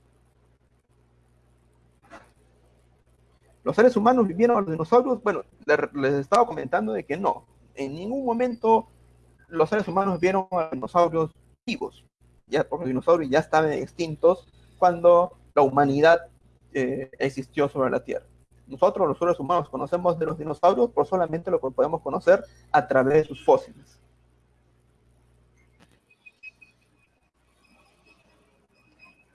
A: ¿Los seres humanos vivieron a los dinosaurios? Bueno, les estaba comentando de que no. En ningún momento los seres humanos vieron a los dinosaurios vivos. Ya, porque los dinosaurios ya estaban extintos cuando la humanidad eh, existió sobre la Tierra. Nosotros, los seres humanos, conocemos de los dinosaurios por solamente lo que podemos conocer a través de sus fósiles.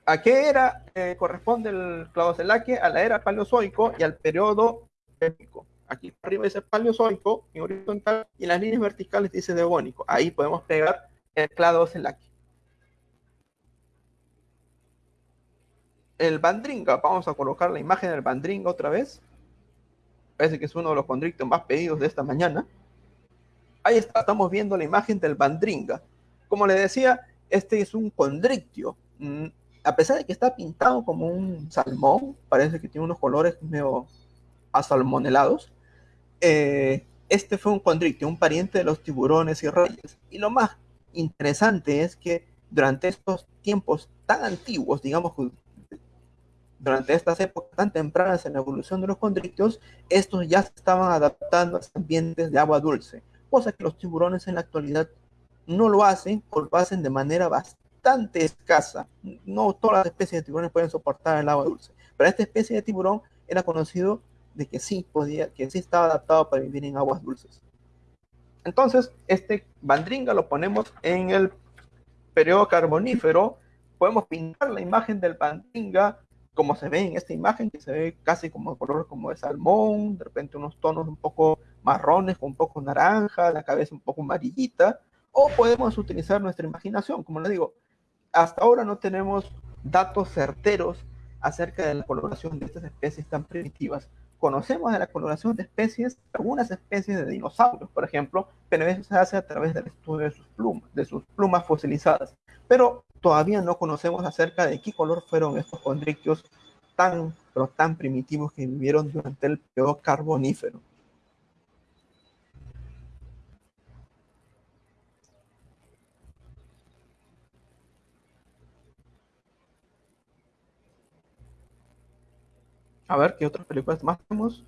A: ¿A qué era eh, corresponde el clavocelaque? A la era paleozoico y al periodo épico. Aquí arriba dice paleozoico en horizontal y en las líneas verticales dice devónico. Ahí podemos pegar el clavocelaque. El bandringa, vamos a colocar la imagen del bandringa otra vez. Parece que es uno de los condrictos más pedidos de esta mañana. Ahí está, estamos viendo la imagen del bandringa. Como le decía, este es un condrictio mm, a pesar de que está pintado como un salmón, parece que tiene unos colores medio asalmonelados, eh, este fue un condrictio, un pariente de los tiburones y reyes. Y lo más interesante es que durante estos tiempos tan antiguos, digamos, durante estas épocas tan tempranas en la evolución de los condrictios, estos ya se estaban adaptando a ambientes de agua dulce, cosa que los tiburones en la actualidad no lo hacen o lo hacen de manera bastante escasa. No todas las especies de tiburones pueden soportar el agua dulce, pero esta especie de tiburón era conocido de que sí podía, que sí estaba adaptado para vivir en aguas dulces. Entonces, este bandringa lo ponemos en el periodo carbonífero. Podemos pintar la imagen del bandringa como se ve en esta imagen, que se ve casi como color como de salmón, de repente unos tonos un poco marrones con un poco naranja, la cabeza un poco amarillita, o podemos utilizar nuestra imaginación, como le digo, hasta ahora no tenemos datos certeros acerca de la coloración de estas especies tan primitivas. Conocemos de la coloración de especies, algunas especies de dinosaurios, por ejemplo, pero eso se hace a través del estudio de sus plumas, de sus plumas fosilizadas. Pero todavía no conocemos acerca de qué color fueron estos condrictios tan, pero tan primitivos que vivieron durante el periodo carbonífero. A ver, ¿qué otras películas más tenemos?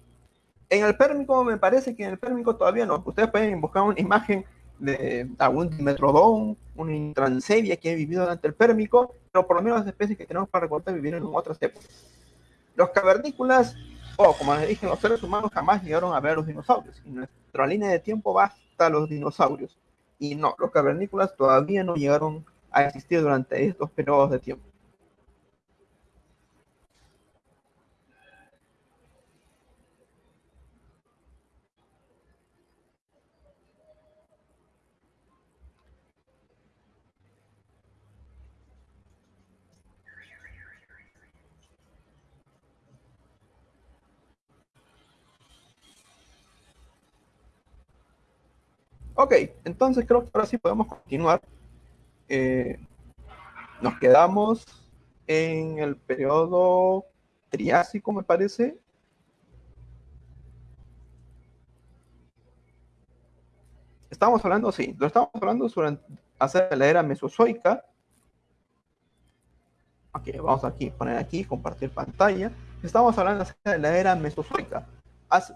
A: En el Pérmico me parece que en el Pérmico todavía no. Ustedes pueden buscar una imagen de algún Dimetrodon, una intransevia que ha vivido durante el Pérmico, pero por lo menos las especies que tenemos para recordar vivieron en otras épocas. Los cavernícolas, o como les dije, los seres humanos jamás llegaron a ver a los dinosaurios. Y nuestra línea de tiempo va hasta los dinosaurios. Y no, los cavernícolas todavía no llegaron a existir durante estos periodos de tiempo. Ok, entonces creo que ahora sí podemos continuar. Eh, nos quedamos en el periodo Triásico, me parece. Estamos hablando, sí, lo estamos hablando sobre hacer la era mesozoica. Ok, vamos aquí, poner aquí, compartir pantalla. Estamos hablando de la era mesozoica,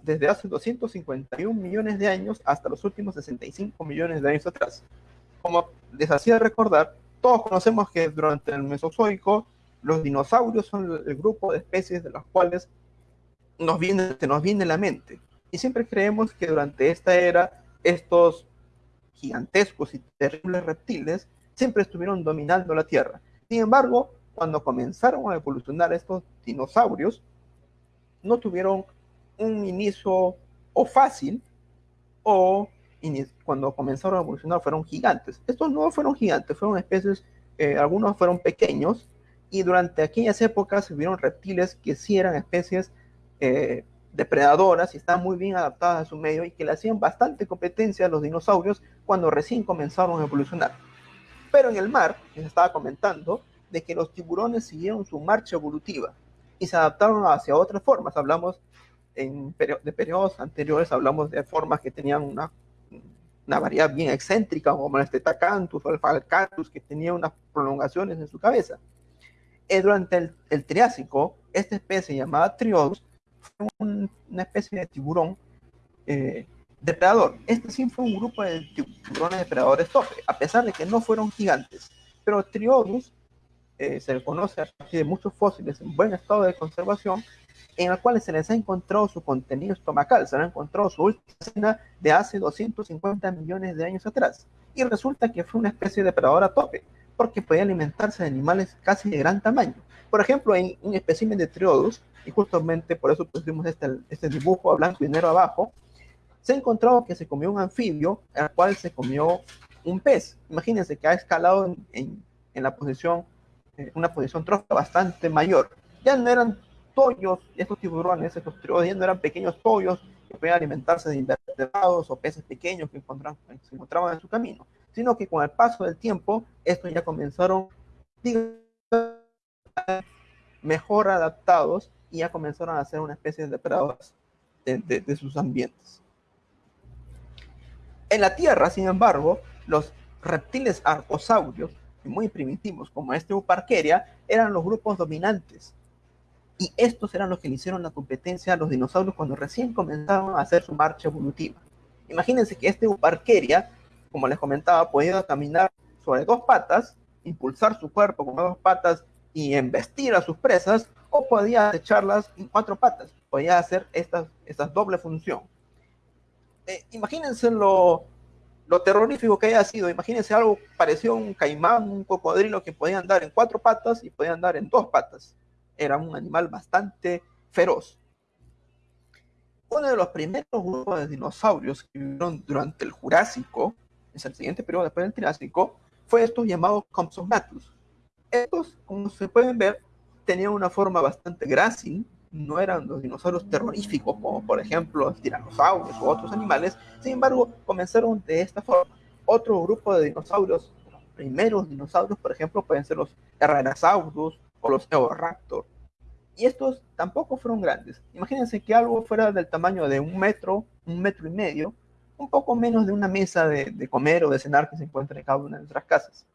A: desde hace 251 millones de años hasta los últimos 65 millones de años atrás. Como les hacía recordar, todos conocemos que durante el Mesozoico los dinosaurios son el grupo de especies de las cuales nos viene, se nos viene la mente. Y siempre creemos que durante esta era estos gigantescos y terribles reptiles siempre estuvieron dominando la Tierra. Sin embargo, cuando comenzaron a evolucionar estos dinosaurios, no tuvieron un inicio o fácil o cuando comenzaron a evolucionar fueron gigantes. Estos no fueron gigantes, fueron especies, eh, algunos fueron pequeños, y durante aquellas épocas se vieron reptiles que sí eran especies eh, depredadoras y estaban muy bien adaptadas a su medio y que le hacían bastante competencia a los dinosaurios cuando recién comenzaron a evolucionar. Pero en el mar, les estaba comentando, de que los tiburones siguieron su marcha evolutiva y se adaptaron hacia otras formas. Hablamos en de periodos anteriores, hablamos de formas que tenían una una variedad bien excéntrica, como el Stetacanthus o el Falcatus, que tenía unas prolongaciones en su cabeza. Eh, durante el, Triásico, esta especie llamada Triodus fue una especie de tiburón eh, depredador. Este sí fue un grupo de tiburones depredadores tope, a pesar de que no fueron gigantes. Pero Triodus eh, se le conoce a partir de muchos fósiles en buen estado de conservación en el cual se les ha encontrado su contenido estomacal, se le ha encontrado su última cena de hace 250 millones de años atrás. Y resulta que fue una especie de depredadora tope, porque podía alimentarse de animales casi de gran tamaño. Por ejemplo, en un espécimen de Triodus, y justamente por eso pusimos este, este dibujo a blanco y negro abajo, se ha encontrado que se comió un anfibio, al cual se comió un pez. Imagínense que ha escalado en, en, la posición, eh, una posición trófica bastante mayor. Ya no eran tollos, estos tiburones, estos tiburones eran pequeños tollos que podían alimentarse de invertebrados o peces pequeños que se encontraban en su camino, sino que con el paso del tiempo, estos ya comenzaron mejor adaptados y ya comenzaron a ser una especie de depredadores de, sus ambientes. En la Tierra, sin embargo, los reptiles arcosaurios, muy primitivos como este Uparqueria, eran los grupos dominantes y estos eran los que le hicieron la competencia a los dinosaurios cuando recién comenzaban a hacer su marcha evolutiva. Imagínense que este Uparqueria, como les comentaba, podía caminar sobre dos patas, impulsar su cuerpo con dos patas y embestir a sus presas, o podía echarlas en cuatro patas. Podía hacer esta, esta doble función. Eh, imagínense lo, lo terrorífico que haya sido. Imagínense algo parecido a un caimán, un cocodrilo que podía andar en cuatro patas y podía andar en dos patas era un animal bastante feroz. Uno de los primeros grupos de dinosaurios que vivieron durante el Jurásico, es el siguiente periodo después del Triásico, fue estos llamados Compsognathus. Estos, como se pueden ver, tenían una forma bastante grácil, no eran los dinosaurios terroríficos como por ejemplo los tiranosaurios u otros animales, sin embargo comenzaron de esta forma. Otro grupo de dinosaurios, los primeros dinosaurios por ejemplo pueden ser los Herrerasaurus Eoraptor. Y estos tampoco fueron grandes. Imagínense que algo fuera del tamaño de un metro, un metro y medio, un poco menos de una mesa de, comer o de cenar que se encuentra en cada una de nuestras casas.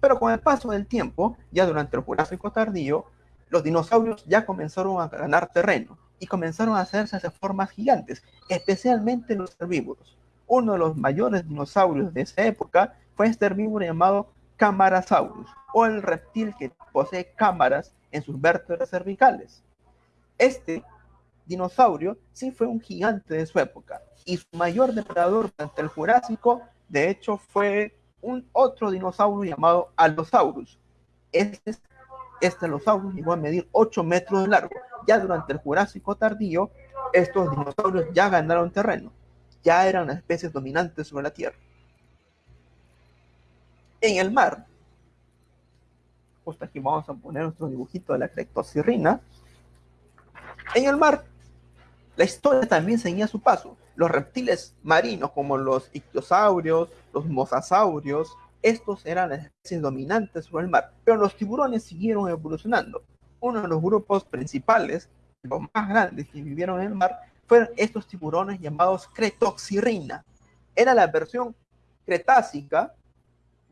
A: Pero con el paso del tiempo, ya durante el Jurásico tardío, los dinosaurios ya comenzaron a ganar terreno y comenzaron a hacerse de formas gigantes, especialmente los herbívoros. Uno de los mayores dinosaurios de esa época fue este herbívoro llamado Camarasaurus, o el reptil que posee cámaras en sus vértebras cervicales. Este dinosaurio sí fue un gigante de su época y su mayor depredador durante el Jurásico, de hecho, fue un otro dinosaurio llamado Allosaurus. Este, este Allosaurus llegó a medir 8 metros de largo. Ya durante el Jurásico tardío, estos dinosaurios ya ganaron terreno, ya eran especies dominantes sobre la Tierra. En el mar, justo aquí vamos a poner nuestro dibujito de la crectocirrina. En el mar, la historia también seguía su paso. los reptiles marinos como los ictiosaurios, los mosasaurios, estos eran las especies dominantes sobre el mar, pero los tiburones siguieron evolucionando. Uno de los grupos principales, los más grandes que vivieron en el mar, fueron estos tiburones llamados Cretoxirrina. Era la versión cretácica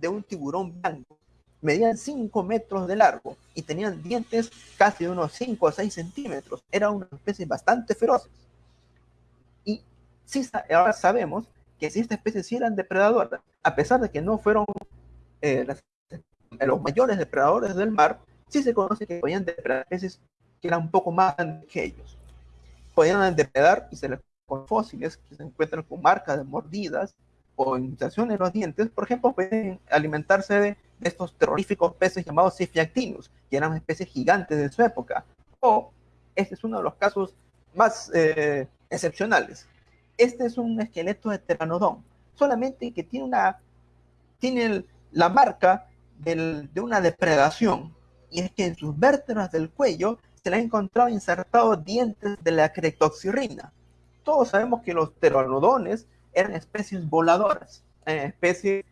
A: de un tiburón blanco. Medían 5 metros de largo y tenían dientes casi de unos 5 o 6 centímetros. Era una especie bastante feroces. Y sí, ahora sabemos que si esta especie sí eran depredadoras, a pesar de que no fueron eh, los mayores depredadores del mar, sí se conoce que podían depredar especies que eran un poco más grandes que ellos. Podían depredar y se les con fósiles que se encuentran con marcas de mordidas o inundaciones en los dientes, por ejemplo, pueden alimentarse de, estos terroríficos peces llamados Cefiactinus, que eran especies gigantes de su época. O, este es uno de los casos más eh, excepcionales. Este es un esqueleto de Pteranodon, solamente que tiene, una, tiene la marca de una depredación, y es que en sus vértebras del cuello se le ha encontrado insertados dientes de la cretoxirrina. Todos sabemos que los pteranodones eran especies voladoras, eh, especies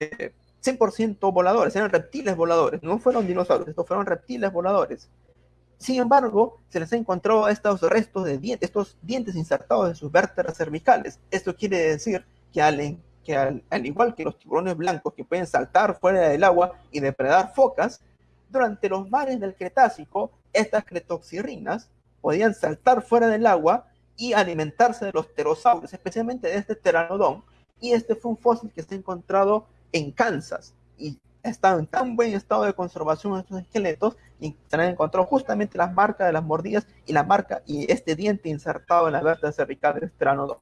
A: 100% eh, voladores, eran reptiles voladores, no fueron dinosaurios, estos fueron reptiles voladores. Sin embargo, se les ha encontrado estos restos de dientes, estos dientes insertados en sus vértebras cervicales. Esto quiere decir que al, al, igual que los tiburones blancos que pueden saltar fuera del agua y depredar focas, durante los mares del Cretácico, estas cretoxirrinas podían saltar fuera del agua y alimentarse de los pterosaurios, especialmente de este pteranodón. Y este fue un fósil que se ha encontrado en Kansas y está en tan buen estado de conservación estos esqueletos y se han encontrado justamente las marcas de las mordidas y la marca y este diente insertado en la vértebra cervical del pteranodón.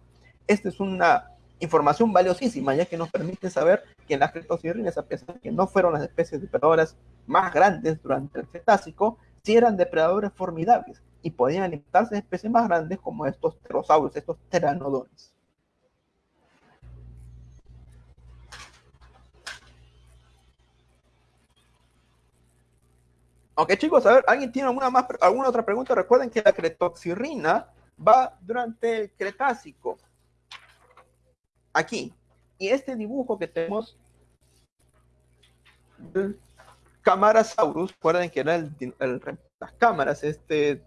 A: Esta es una información valiosísima ya que nos permite saber que las cretoxirrinas, a pesar de que no fueron las especies depredadoras más grandes durante el Cretácico, sí eran depredadores formidables y podían alimentarse de especies más grandes como estos pterosaurios, estos pteranodones. Ok, chicos, a ver, ¿alguien tiene alguna, más, alguna otra pregunta? Recuerden que la cretoxirrina va durante el Cretácico. Aquí. Y este dibujo que tenemos del Camarasaurus, recuerden que era las cámaras, este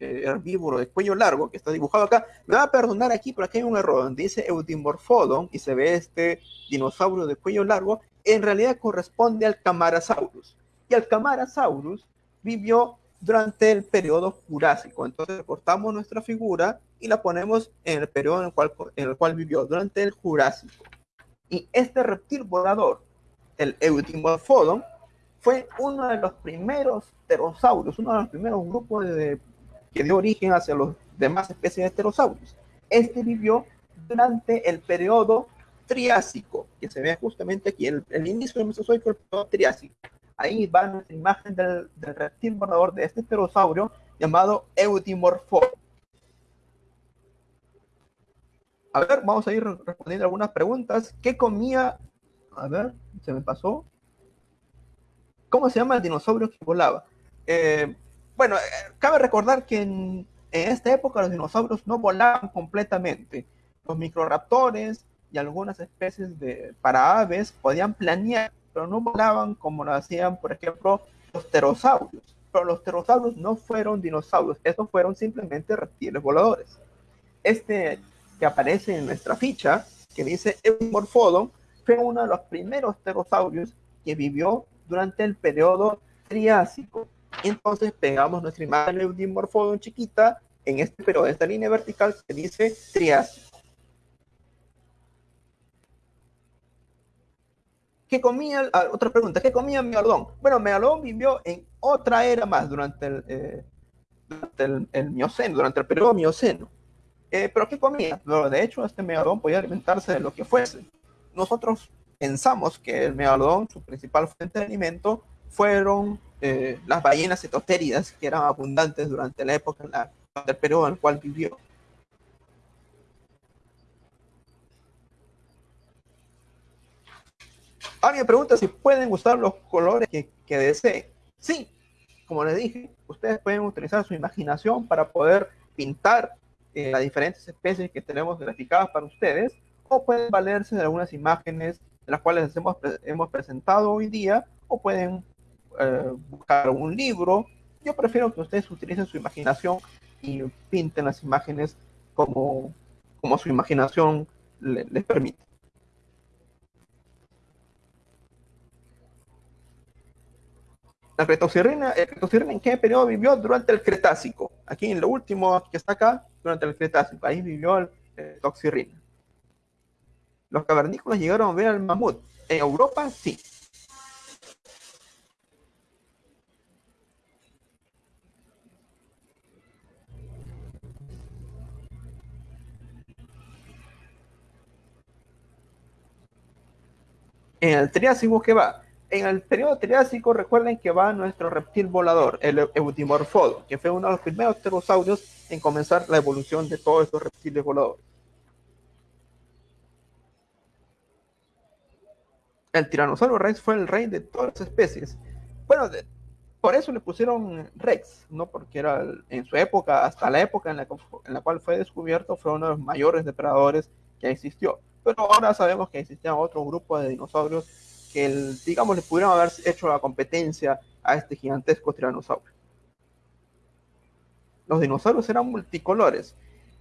A: eh, herbívoro de cuello largo que está dibujado acá. Me va a perdonar aquí, pero aquí hay un error donde dice Eudimorphodon y se ve este dinosaurio de cuello largo. En realidad corresponde al Camarasaurus. Y el Camarasaurus vivió durante el periodo Jurásico. Entonces cortamos nuestra figura y la ponemos en el periodo en el cual, en el cual vivió, durante el Jurásico. Y este reptil volador, el Eudimorphodon, fue uno de los primeros pterosaurios, uno de los primeros grupos de que dio origen hacia los demás especies de pterosaurios. Este vivió durante el periodo Triásico, que se ve justamente aquí, el, inicio del Mesozoico, el periodo Triásico. Ahí va nuestra imagen del, reptil volador de este pterosaurio llamado Eudimorpho. A ver, vamos a ir respondiendo algunas preguntas. ¿Qué comía? A ver, se me pasó. ¿Cómo se llama el dinosaurio que volaba? Eh, bueno, eh, cabe recordar que en, esta época los dinosaurios no volaban completamente. Los microraptores y algunas especies de para aves podían planear, pero no volaban como lo hacían, por ejemplo, los pterosaurios. Pero los pterosaurios no fueron dinosaurios, estos fueron simplemente reptiles voladores. Este que aparece en nuestra ficha, que dice Eumorphodon, fue uno de los primeros pterosaurios que vivió durante el periodo Triásico entonces pegamos nuestra imagen de dimorfodon chiquita en este, pero esta línea vertical que dice Triásico. ¿Qué comía? Ah, otra pregunta, ¿qué comía Megalodón? Bueno, Megalodón vivió en otra era más durante el, eh, durante el, Mioceno, durante el periodo Mioceno. Eh, ¿Pero qué comía? de hecho, este Megalodón podía alimentarse de lo que fuese. Nosotros pensamos que el Megalodón, su principal fuente de alimento, fueron eh, las ballenas cetostéridas que eran abundantes durante la época del periodo en el cual vivió. Alguien pregunta si pueden usar los colores que, que deseen. Sí, como les dije, ustedes pueden utilizar su imaginación para poder pintar eh, las diferentes especies que tenemos graficadas para ustedes, o pueden valerse de algunas imágenes de las cuales hemos, hemos presentado hoy día, o pueden eh, buscar un libro. Yo prefiero que ustedes utilicen su imaginación y pinten las imágenes como, como su imaginación les permite. La cretoxirrina, el ¿en qué periodo vivió? Durante el Cretácico. Aquí en lo último que está acá, durante el Cretácico. Ahí vivió el cretoxirrina. Los cavernícolas llegaron a ver al mamut. En Europa, sí. En el Triásico, ¿qué va? En el periodo Triásico, recuerden que va nuestro reptil volador, el Eutimorfodo, que fue uno de los primeros pterosaurios en comenzar la evolución de todos estos reptiles voladores. El tiranosaurio Rex fue el rey de todas las especies. Bueno, por eso le pusieron Rex, no porque era en su época, hasta la época en la cual fue descubierto, fue uno de los mayores depredadores que existió pero ahora sabemos que existían otros grupos de dinosaurios que, digamos, le pudieron haber hecho la competencia a este gigantesco tiranosaurio. Los dinosaurios eran multicolores.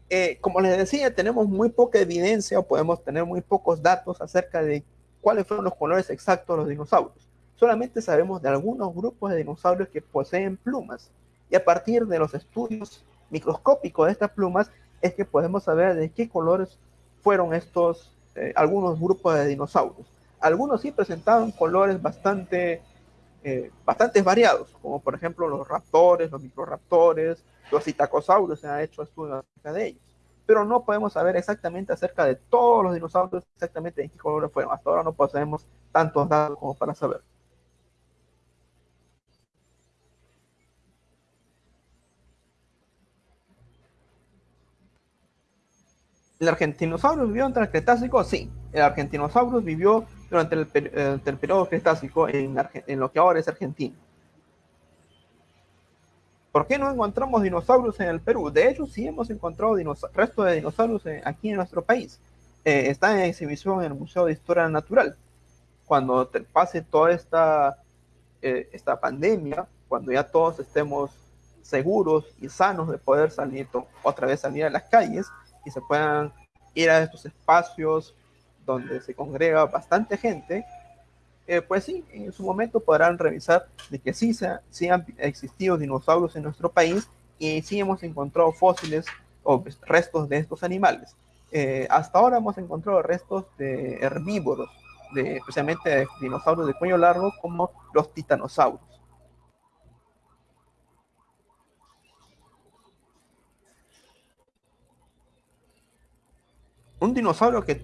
A: Eh, como les decía, tenemos muy poca evidencia o podemos tener muy pocos datos acerca de cuáles fueron los colores exactos de los dinosaurios. Solamente sabemos de algunos grupos de dinosaurios que poseen plumas. Y a partir de los estudios microscópicos de estas plumas es que podemos saber de qué colores fueron estos, eh, algunos grupos de dinosaurios. Algunos sí presentaban colores bastante, eh, bastante variados, como por ejemplo los raptores, los microraptores, los citacosaurios, se han hecho estudios acerca de ellos. Pero no podemos saber exactamente acerca de todos los dinosaurios, exactamente en qué colores fueron. Hasta ahora no poseemos tantos datos como para saber. ¿El Argentinosaurus vivió durante el Cretácico? Sí, el Argentinosaurus vivió durante el, periodo Cretácico en, lo que ahora es Argentina. ¿Por qué no encontramos dinosaurios en el Perú? De hecho, sí hemos encontrado restos de dinosaurios aquí en nuestro país. Eh, está en exhibición en el Museo de Historia Natural. Cuando pase toda esta, eh, esta pandemia, cuando ya todos estemos seguros y sanos de poder salir otra vez salir a las calles, y se puedan ir a estos espacios donde se congrega bastante gente, eh, pues sí, en su momento podrán revisar de que sí, se, han existido dinosaurios en nuestro país y sí hemos encontrado fósiles o restos de estos animales. Eh, hasta ahora hemos encontrado restos de herbívoros, especialmente de dinosaurios de cuello largo como los titanosaurios. Un dinosaurio que,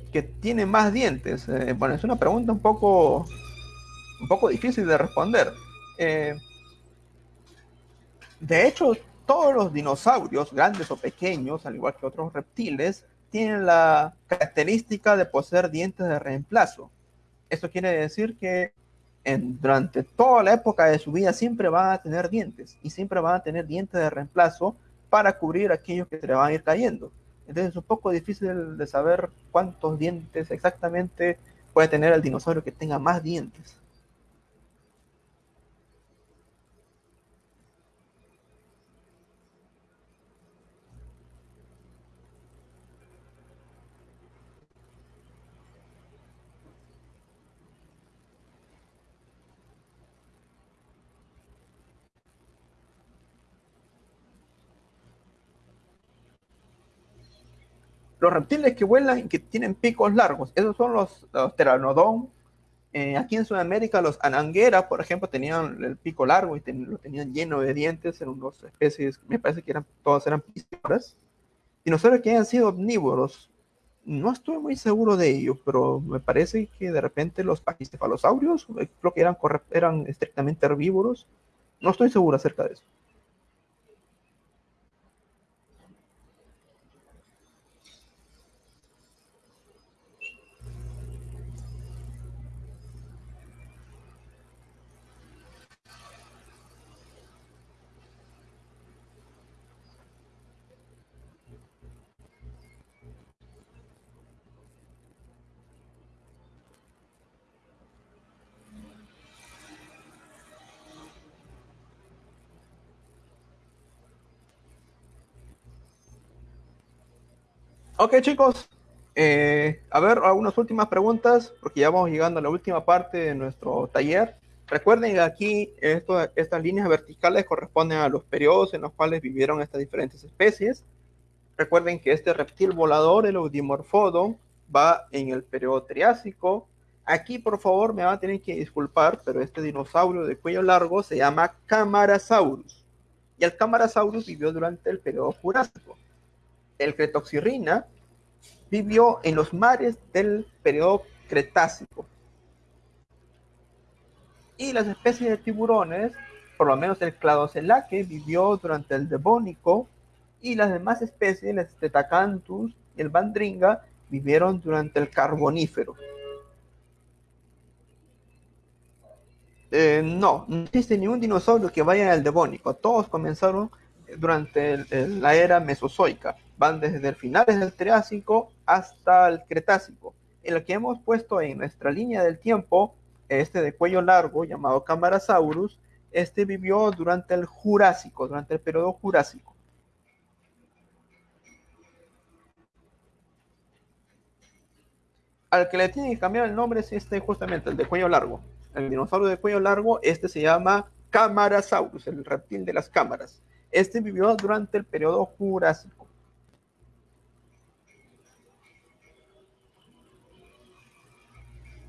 A: tiene más dientes? Eh, bueno, es una pregunta un poco, un poco difícil de responder. Eh, de hecho, todos los dinosaurios, grandes o pequeños, al igual que otros reptiles, tienen la característica de poseer dientes de reemplazo. Esto quiere decir que durante toda la época de su vida siempre van a tener dientes y siempre van a tener dientes de reemplazo para cubrir aquellos que se le van a ir cayendo. Entonces es un poco difícil de saber cuántos dientes exactamente puede tener el dinosaurio que tenga más dientes. Los reptiles que vuelan y que tienen picos largos, esos son los, los pteranodon. Eh, aquí en Sudamérica, los ananguera, por ejemplo, tenían el pico largo y lo tenían lleno de dientes, eran dos especies, me parece que eran, todas eran piscivoras. Dinosaurios que hayan sido omnívoros, no estoy muy seguro de ello, pero me parece que de repente los pachycephalosaurios, eh, creo que eran, eran estrictamente herbívoros, no estoy seguro acerca de eso. Ok, chicos. Eh, a ver, algunas últimas preguntas, porque ya vamos llegando a la última parte de nuestro taller. Recuerden que aquí estas líneas verticales corresponden a los periodos en los cuales vivieron estas diferentes especies. Recuerden que este reptil volador, el Eudimorphodon, va en el periodo Triásico. Aquí, por favor, me van a tener que disculpar, pero este dinosaurio de cuello largo se llama Camarasaurus. Y el Camarasaurus vivió durante el periodo Jurásico. El Cretoxirrina vivió en los mares del periodo Cretácico. Y las especies de tiburones, por lo menos el Cladocelaque, vivió durante el Devónico y las demás especies, el Tetacanthus y el Bandringa, vivieron durante el Carbonífero. Eh, no, no existe ningún dinosaurio que vaya al Devónico. Todos comenzaron durante la era Mesozoica. Van desde el finales del Triásico hasta el Cretácico. En lo que hemos puesto en nuestra línea del tiempo, este de cuello largo, llamado Camarasaurus, este vivió durante el Jurásico, durante el periodo Jurásico. Al que le tiene que cambiar el nombre es este justamente, el de cuello largo. El dinosaurio de cuello largo, este se llama Camarasaurus, el reptil de las cámaras. Este vivió durante el periodo Jurásico.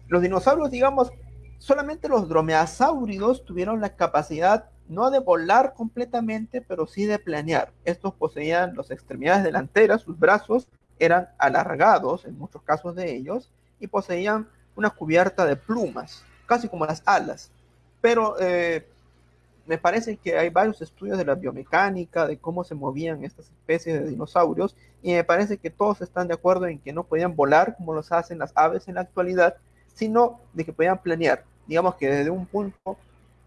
A: Los dinosaurios, digamos, solamente los dromeosáuridos tuvieron la capacidad no de volar completamente, pero sí de planear. Estos poseían las extremidades delanteras, sus brazos eran alargados, en muchos casos de ellos, y poseían una cubierta de plumas, casi como las alas. Pero eh, me parece que hay varios estudios de la biomecánica, de cómo se movían estas especies de dinosaurios, y me parece que todos están de acuerdo en que no podían volar como los hacen las aves en la actualidad, sino de que podían planear. Digamos que desde un punto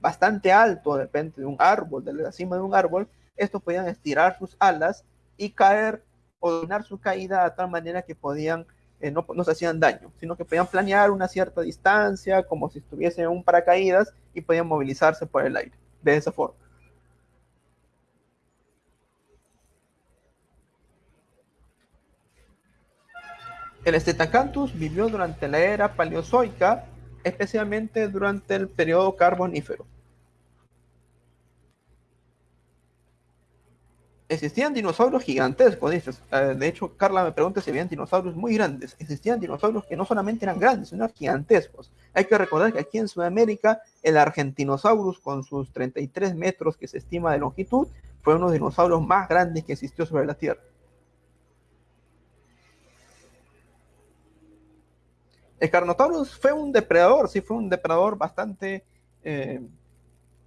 A: bastante alto, depende de un árbol, de la cima de un árbol, estos podían estirar sus alas y caer o dominar su caída de tal manera que podían, eh, no, no, se hacían daño, sino que podían planear una cierta distancia, como si estuviesen en un paracaídas, y podían movilizarse por el aire de esa forma. El Stetacanthus vivió durante la era paleozoica, especialmente durante el periodo carbonífero. Existían dinosaurios gigantescos. Eh, de hecho, Carla me pregunta si habían dinosaurios muy grandes. Existían dinosaurios que no solamente eran grandes, sino gigantescos. Hay que recordar que aquí en Sudamérica, el Argentinosaurus, con sus 33 metros que se estima de longitud, fue uno de los dinosaurios más grandes que existió sobre la Tierra. El Carnotaurus fue un depredador, sí, fue un depredador bastante eh,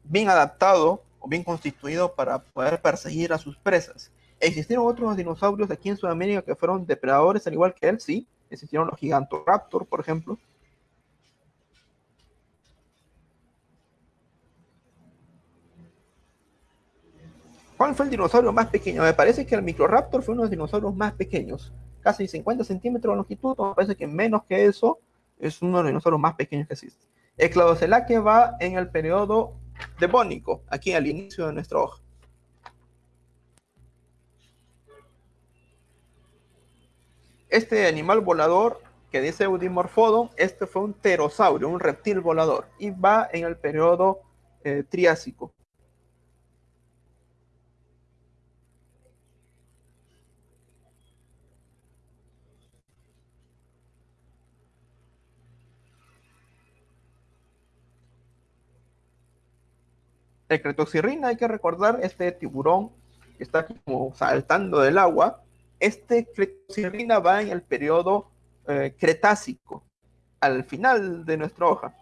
A: bien adaptado o bien constituido para poder perseguir a sus presas. ¿Existieron otros dinosaurios aquí en Sudamérica que fueron depredadores al igual que él? Sí. Existieron los Gigantoraptor, por ejemplo. ¿Cuál fue el dinosaurio más pequeño? Me parece que el Microraptor fue uno de los dinosaurios más pequeños. Casi 50 centímetros de longitud, me parece que menos que eso es uno de los dinosaurios más pequeños que existe. El Cladocelaque va en el periodo devónico, aquí al inicio de nuestra hoja. Este animal volador que dice Eudimorphodon, este fue un pterosaurio, un reptil volador, y va en el periodo eh, Triásico. El cretoxirrina, hay que recordar, este tiburón que está como saltando del agua, este cretoxirrina va en el periodo eh, cretácico, al final de nuestra hoja.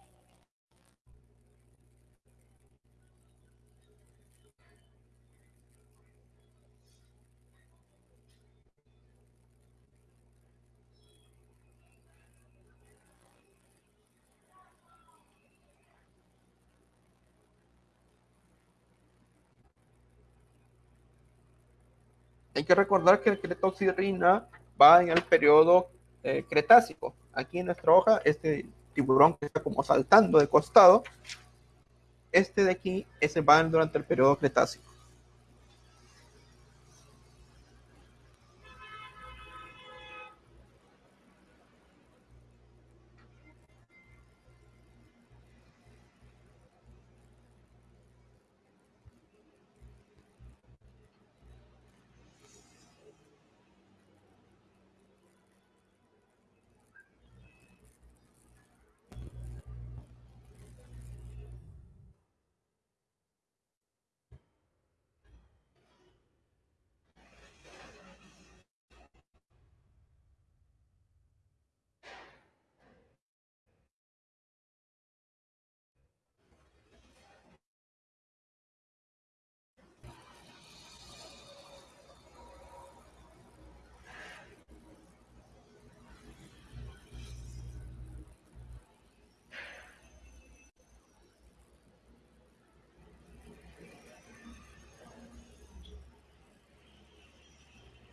A: Hay que recordar que el cretoxirrina va en el periodo eh, cretácico. Aquí en nuestra hoja, este tiburón que está como saltando de costado, este de aquí, ese va durante el periodo cretácico.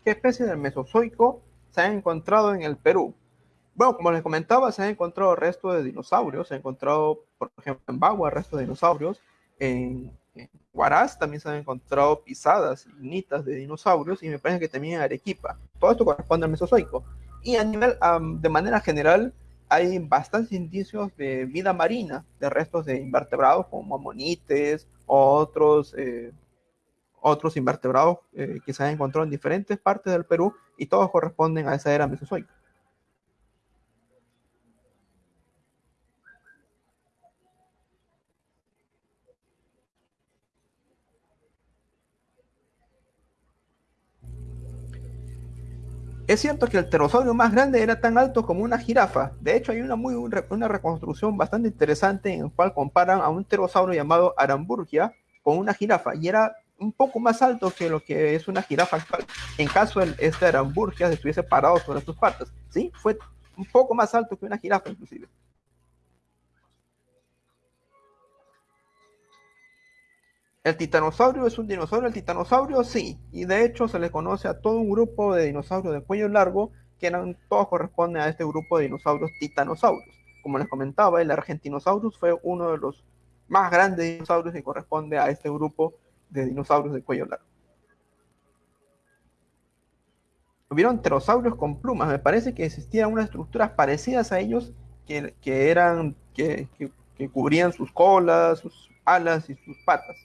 A: ¿Qué especies del Mesozoico se han encontrado en el Perú? Bueno, como les comentaba, se han encontrado restos de dinosaurios, se han encontrado, por ejemplo, en Bagua restos de dinosaurios, en, en Huaraz también se han encontrado pisadas nitas de dinosaurios y me parece que también en Arequipa. Todo esto corresponde al Mesozoico. Y a nivel, de manera general, hay bastantes indicios de vida marina, de restos de invertebrados como amonites o otros, eh, otros invertebrados eh, que se han encontrado en diferentes partes del Perú y todos corresponden a esa era mesozoica. Es cierto que el pterosaurio más grande era tan alto como una jirafa. De hecho, hay una, muy, una reconstrucción bastante interesante en la cual comparan a un pterosaurio llamado Aramburgia con una jirafa y era un poco más alto que lo que es una jirafa actual. En caso de este Aramburgia estuviese parado sobre sus patas, ¿sí? Fue un poco más alto que una jirafa inclusive. ¿El titanosaurio es un dinosaurio? El titanosaurio sí, y de hecho se le conoce a todo un grupo de dinosaurios de cuello largo que eran, todos corresponden a este grupo de dinosaurios titanosaurios. Como les comentaba, el Argentinosaurus fue uno de los más grandes dinosaurios que corresponde a este grupo de dinosaurios de cuello largo. Hubieron pterosaurios con plumas, me parece que existían unas estructuras parecidas a ellos que, que eran, que, que, que cubrían sus colas, sus alas y sus patas.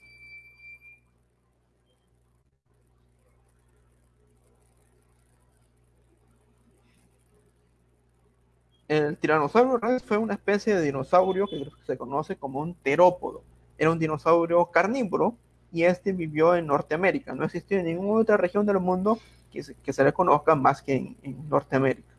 A: El tiranosaurio rex fue una especie de dinosaurio que se conoce como un terópodo. Era un dinosaurio carnívoro y este vivió en Norteamérica. No existió en ninguna otra región del mundo que se, que se le conozca más que en, Norteamérica.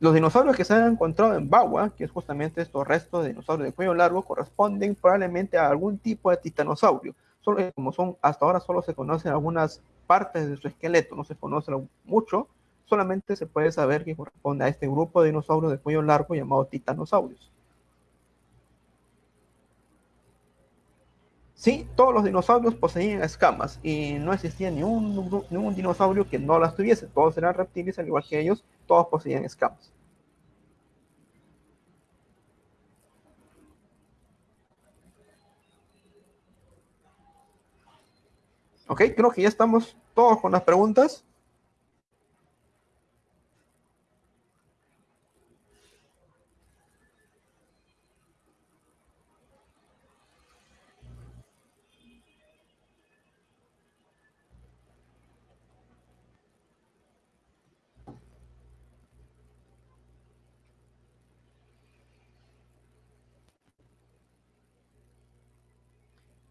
A: Los dinosaurios que se han encontrado en Bagua, que es justamente estos restos de dinosaurios de cuello largo, corresponden probablemente a algún tipo de titanosaurio. Solo, como son hasta ahora solo se conocen algunas partes de su esqueleto, no se conoce mucho, solamente se puede saber que corresponde a este grupo de dinosaurios de cuello largo llamado titanosaurios. Sí, todos los dinosaurios poseían escamas y no existía ni un, ni un dinosaurio que no las tuviese. Todos eran reptiles, al igual que ellos, todos poseían escamas. Ok, creo que ya estamos todos con las preguntas.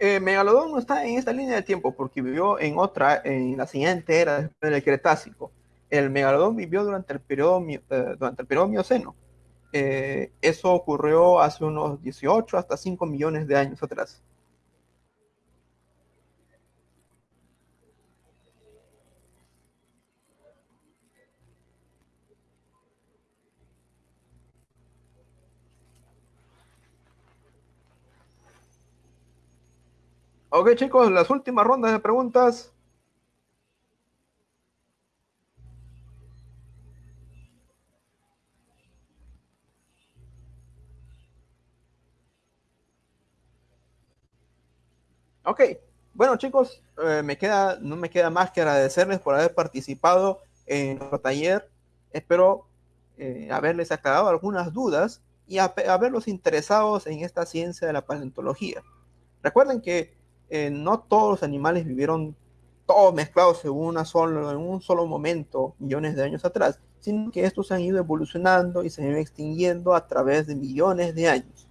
A: Eh, Megalodón no está en esta línea de tiempo porque vivió en otra, en la siguiente era después del Cretácico. El Megalodón vivió durante el periodo, eh, durante el periodo Mioceno. Eh, eso ocurrió hace unos 18 hasta 5 millones de años atrás. Ok, chicos, las últimas rondas de preguntas. Ok, bueno chicos, eh, me queda, no me queda más que agradecerles por haber participado en nuestro taller. Espero eh, haberles aclarado algunas dudas y haberlos interesados en esta ciencia de la paleontología. Recuerden que eh, no todos los animales vivieron todos mezclados en, un solo momento, millones de años atrás, sino que estos han ido evolucionando y se han ido extinguiendo a través de millones de años.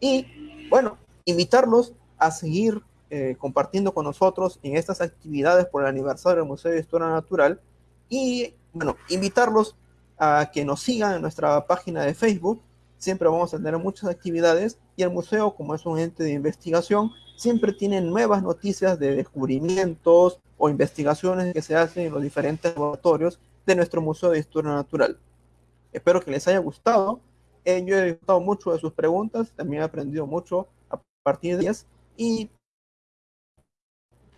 A: Y bueno, invitarlos a seguir eh, compartiendo con nosotros en estas actividades por el aniversario del Museo de Historia Natural y bueno, invitarlos a que nos sigan en nuestra página de Facebook. Siempre vamos a tener muchas actividades y el museo, como es un ente de investigación, siempre tienen nuevas noticias de descubrimientos o investigaciones que se hacen en los diferentes laboratorios de nuestro Museo de Historia Natural. Espero que les haya gustado. Eh, yo he disfrutado mucho de sus preguntas, también he aprendido mucho a partir de ellas y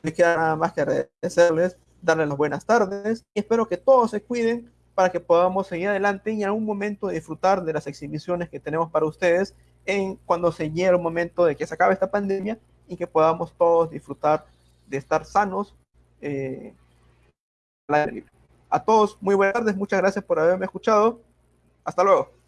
A: me queda nada más que agradecerles, darles las buenas tardes y espero que todos se cuiden para que podamos seguir adelante y en algún momento disfrutar de las exhibiciones que tenemos para ustedes en cuando se llegue el momento de que se acabe esta pandemia y que podamos todos disfrutar de estar sanos. Eh, a todos, muy buenas tardes, muchas gracias por haberme escuchado. Hasta luego.